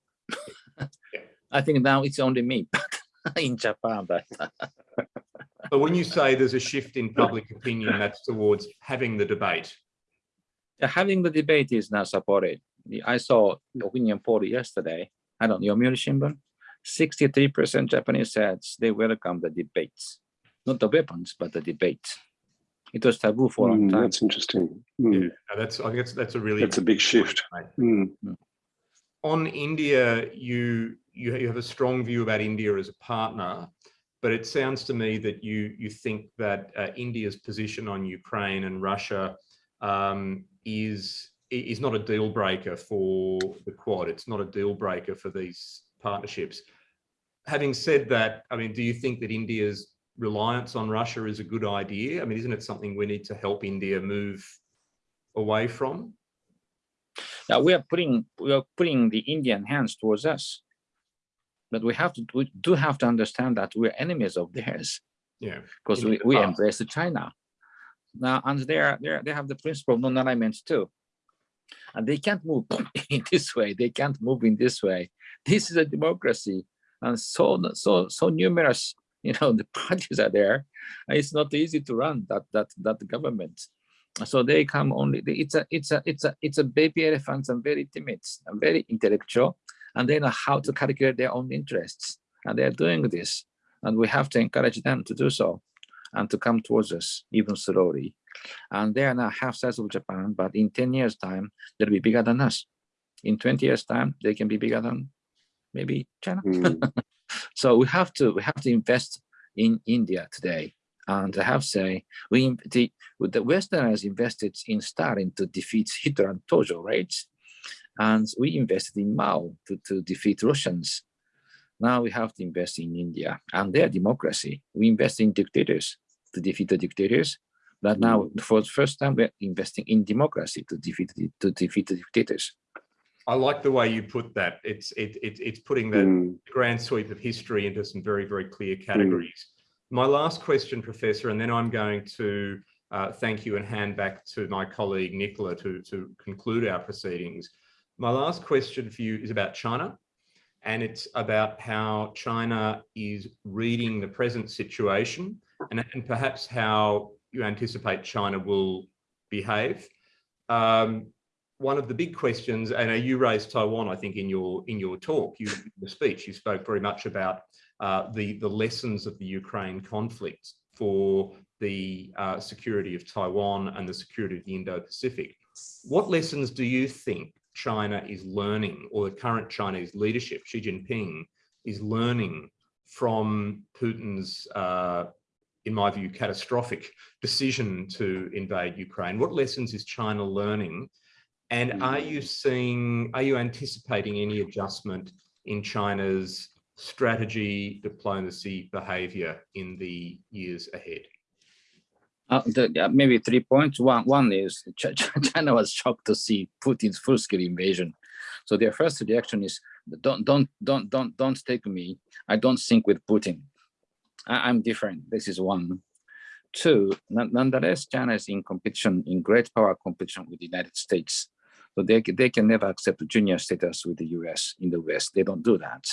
yeah. I think now it's only me in Japan, but but when you say there's a shift in public opinion, that's towards having the debate. Having the debate is not supported. I saw the opinion poll yesterday. I don't know, Yomiuri Shimbun. 63% Japanese said they welcome the debates, not the weapons, but the debates. It was taboo for a long mm, time. That's interesting. Mm. Yeah, that's I guess that's a really that's a big shift. Mm. On India, you you have a strong view about India as a partner but it sounds to me that you you think that uh, India's position on Ukraine and Russia um, is is not a deal breaker for the Quad. It's not a deal breaker for these partnerships. Having said that, I mean, do you think that India's reliance on Russia is a good idea? I mean, isn't it something we need to help India move away from? Now we are putting we are putting the Indian hands towards us. But we have to we do have to understand that we're enemies of theirs Yeah. because we, the we embrace China. Now and they are they they have the principle of non-alignment too. And they can't move in this way, they can't move in this way. This is a democracy. And so so so numerous, you know, the parties are there. It's not easy to run that that that government. So they come only. It's a it's a it's a it's a baby elephants and very timid and very intellectual, and they know how to calculate their own interests, and they're doing this, and we have to encourage them to do so, and to come towards us even slowly. And they are now half size of Japan, but in ten years' time they'll be bigger than us. In twenty years' time they can be bigger than maybe China. Mm, So we have to we have to invest in India today. And I have to say, we the the Westerners invested in Stalin to defeat Hitler and Tojo, right? And we invested in Mao to, to defeat Russians. Now we have to invest in India and their democracy. We invest in dictators to defeat the dictators. But now, for the first time, we're investing in democracy to defeat the, to defeat the dictators. I like the way you put that. It's it, it it's putting the mm, grand sweep of history into some very, very clear categories. My last question, Professor, and then I'm going to uh, thank you and hand back to my colleague Nicola to, to conclude our proceedings. My last question for you is about China. And it's about how China is reading the present situation and, and perhaps how you anticipate China will behave. Um, one of the big questions, and uh, you raised Taiwan, I think, in your in your talk, you the speech, you spoke very much about uh, the the lessons of the Ukraine conflict for the uh, security of Taiwan and the security of the Indo-Pacific. What lessons do you think China is learning, or the current Chinese leadership, Xi Jinping, is learning from Putin's, uh, in my view, catastrophic decision to invade Ukraine? What lessons is China learning? And are you seeing, are you anticipating any adjustment in China's strategy, diplomacy, behavior in the years ahead? Uh, the, uh, maybe three points. One, one is Ch- Ch- China was shocked to see Putin's full-scale invasion. So their first reaction is, "Don't, don't, don't, don't, don't take me. I don't think with Putin. I, am different." This is one. Two, nonetheless, China is in competition, in great power competition with the United States. So they, they can never accept junior status with the US in the West. They don't do that.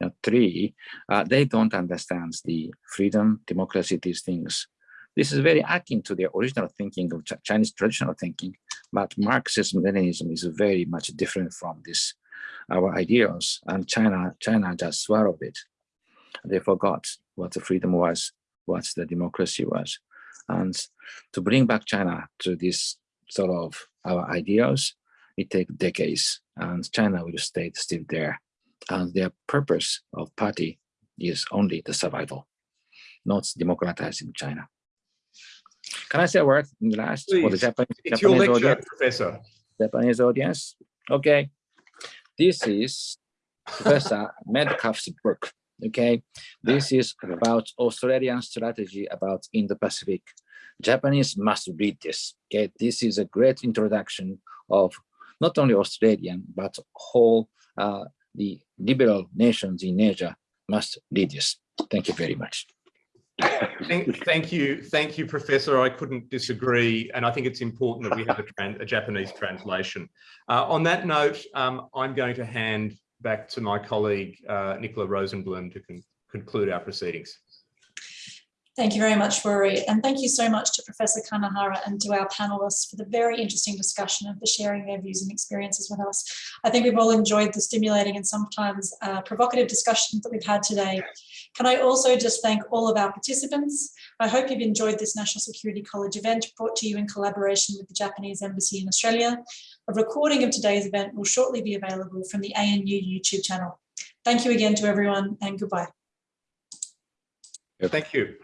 Now, three, uh, they don't understand the freedom, democracy, these things. This is very akin to their original thinking of Ch- Chinese traditional thinking, but Marxism Leninism is very much different from this, our ideals, and China, China just swallowed it. They forgot what the freedom was, what the democracy was. And to bring back China to this sort of our ideals, it takes decades, and China will stay still there. And their purpose of party is only the survival, not democratizing China. Can I say a word in the last for the Japanese, It's your lecture, audience? Professor. Japanese audience? Okay. This is Professor Medcalf's book. Okay. This is about Australian strategy about Indo-Pacific. Japanese must read this. Okay. This is a great introduction of not only Australian, but whole uh, the liberal nations in Asia must read this. Thank you very much. Thank, thank you, thank you, Professor. I couldn't disagree, and I think it's important that we have a, a Japanese translation. Uh, on that note, um, I'm going to hand back to my colleague uh, Nicola Rosenblum to con- conclude our proceedings. Thank you very much, Rory. And thank you so much to Professor Kanehara and to our panelists for the very interesting discussion and for sharing their views and experiences with us. I think we've all enjoyed the stimulating and sometimes uh, provocative discussions that we've had today. Can I also just thank all of our participants? I hope you've enjoyed this National Security College event brought to you in collaboration with the Japanese Embassy in Australia. A recording of today's event will shortly be available from the ANU YouTube channel. Thank you again to everyone and goodbye. Thank you.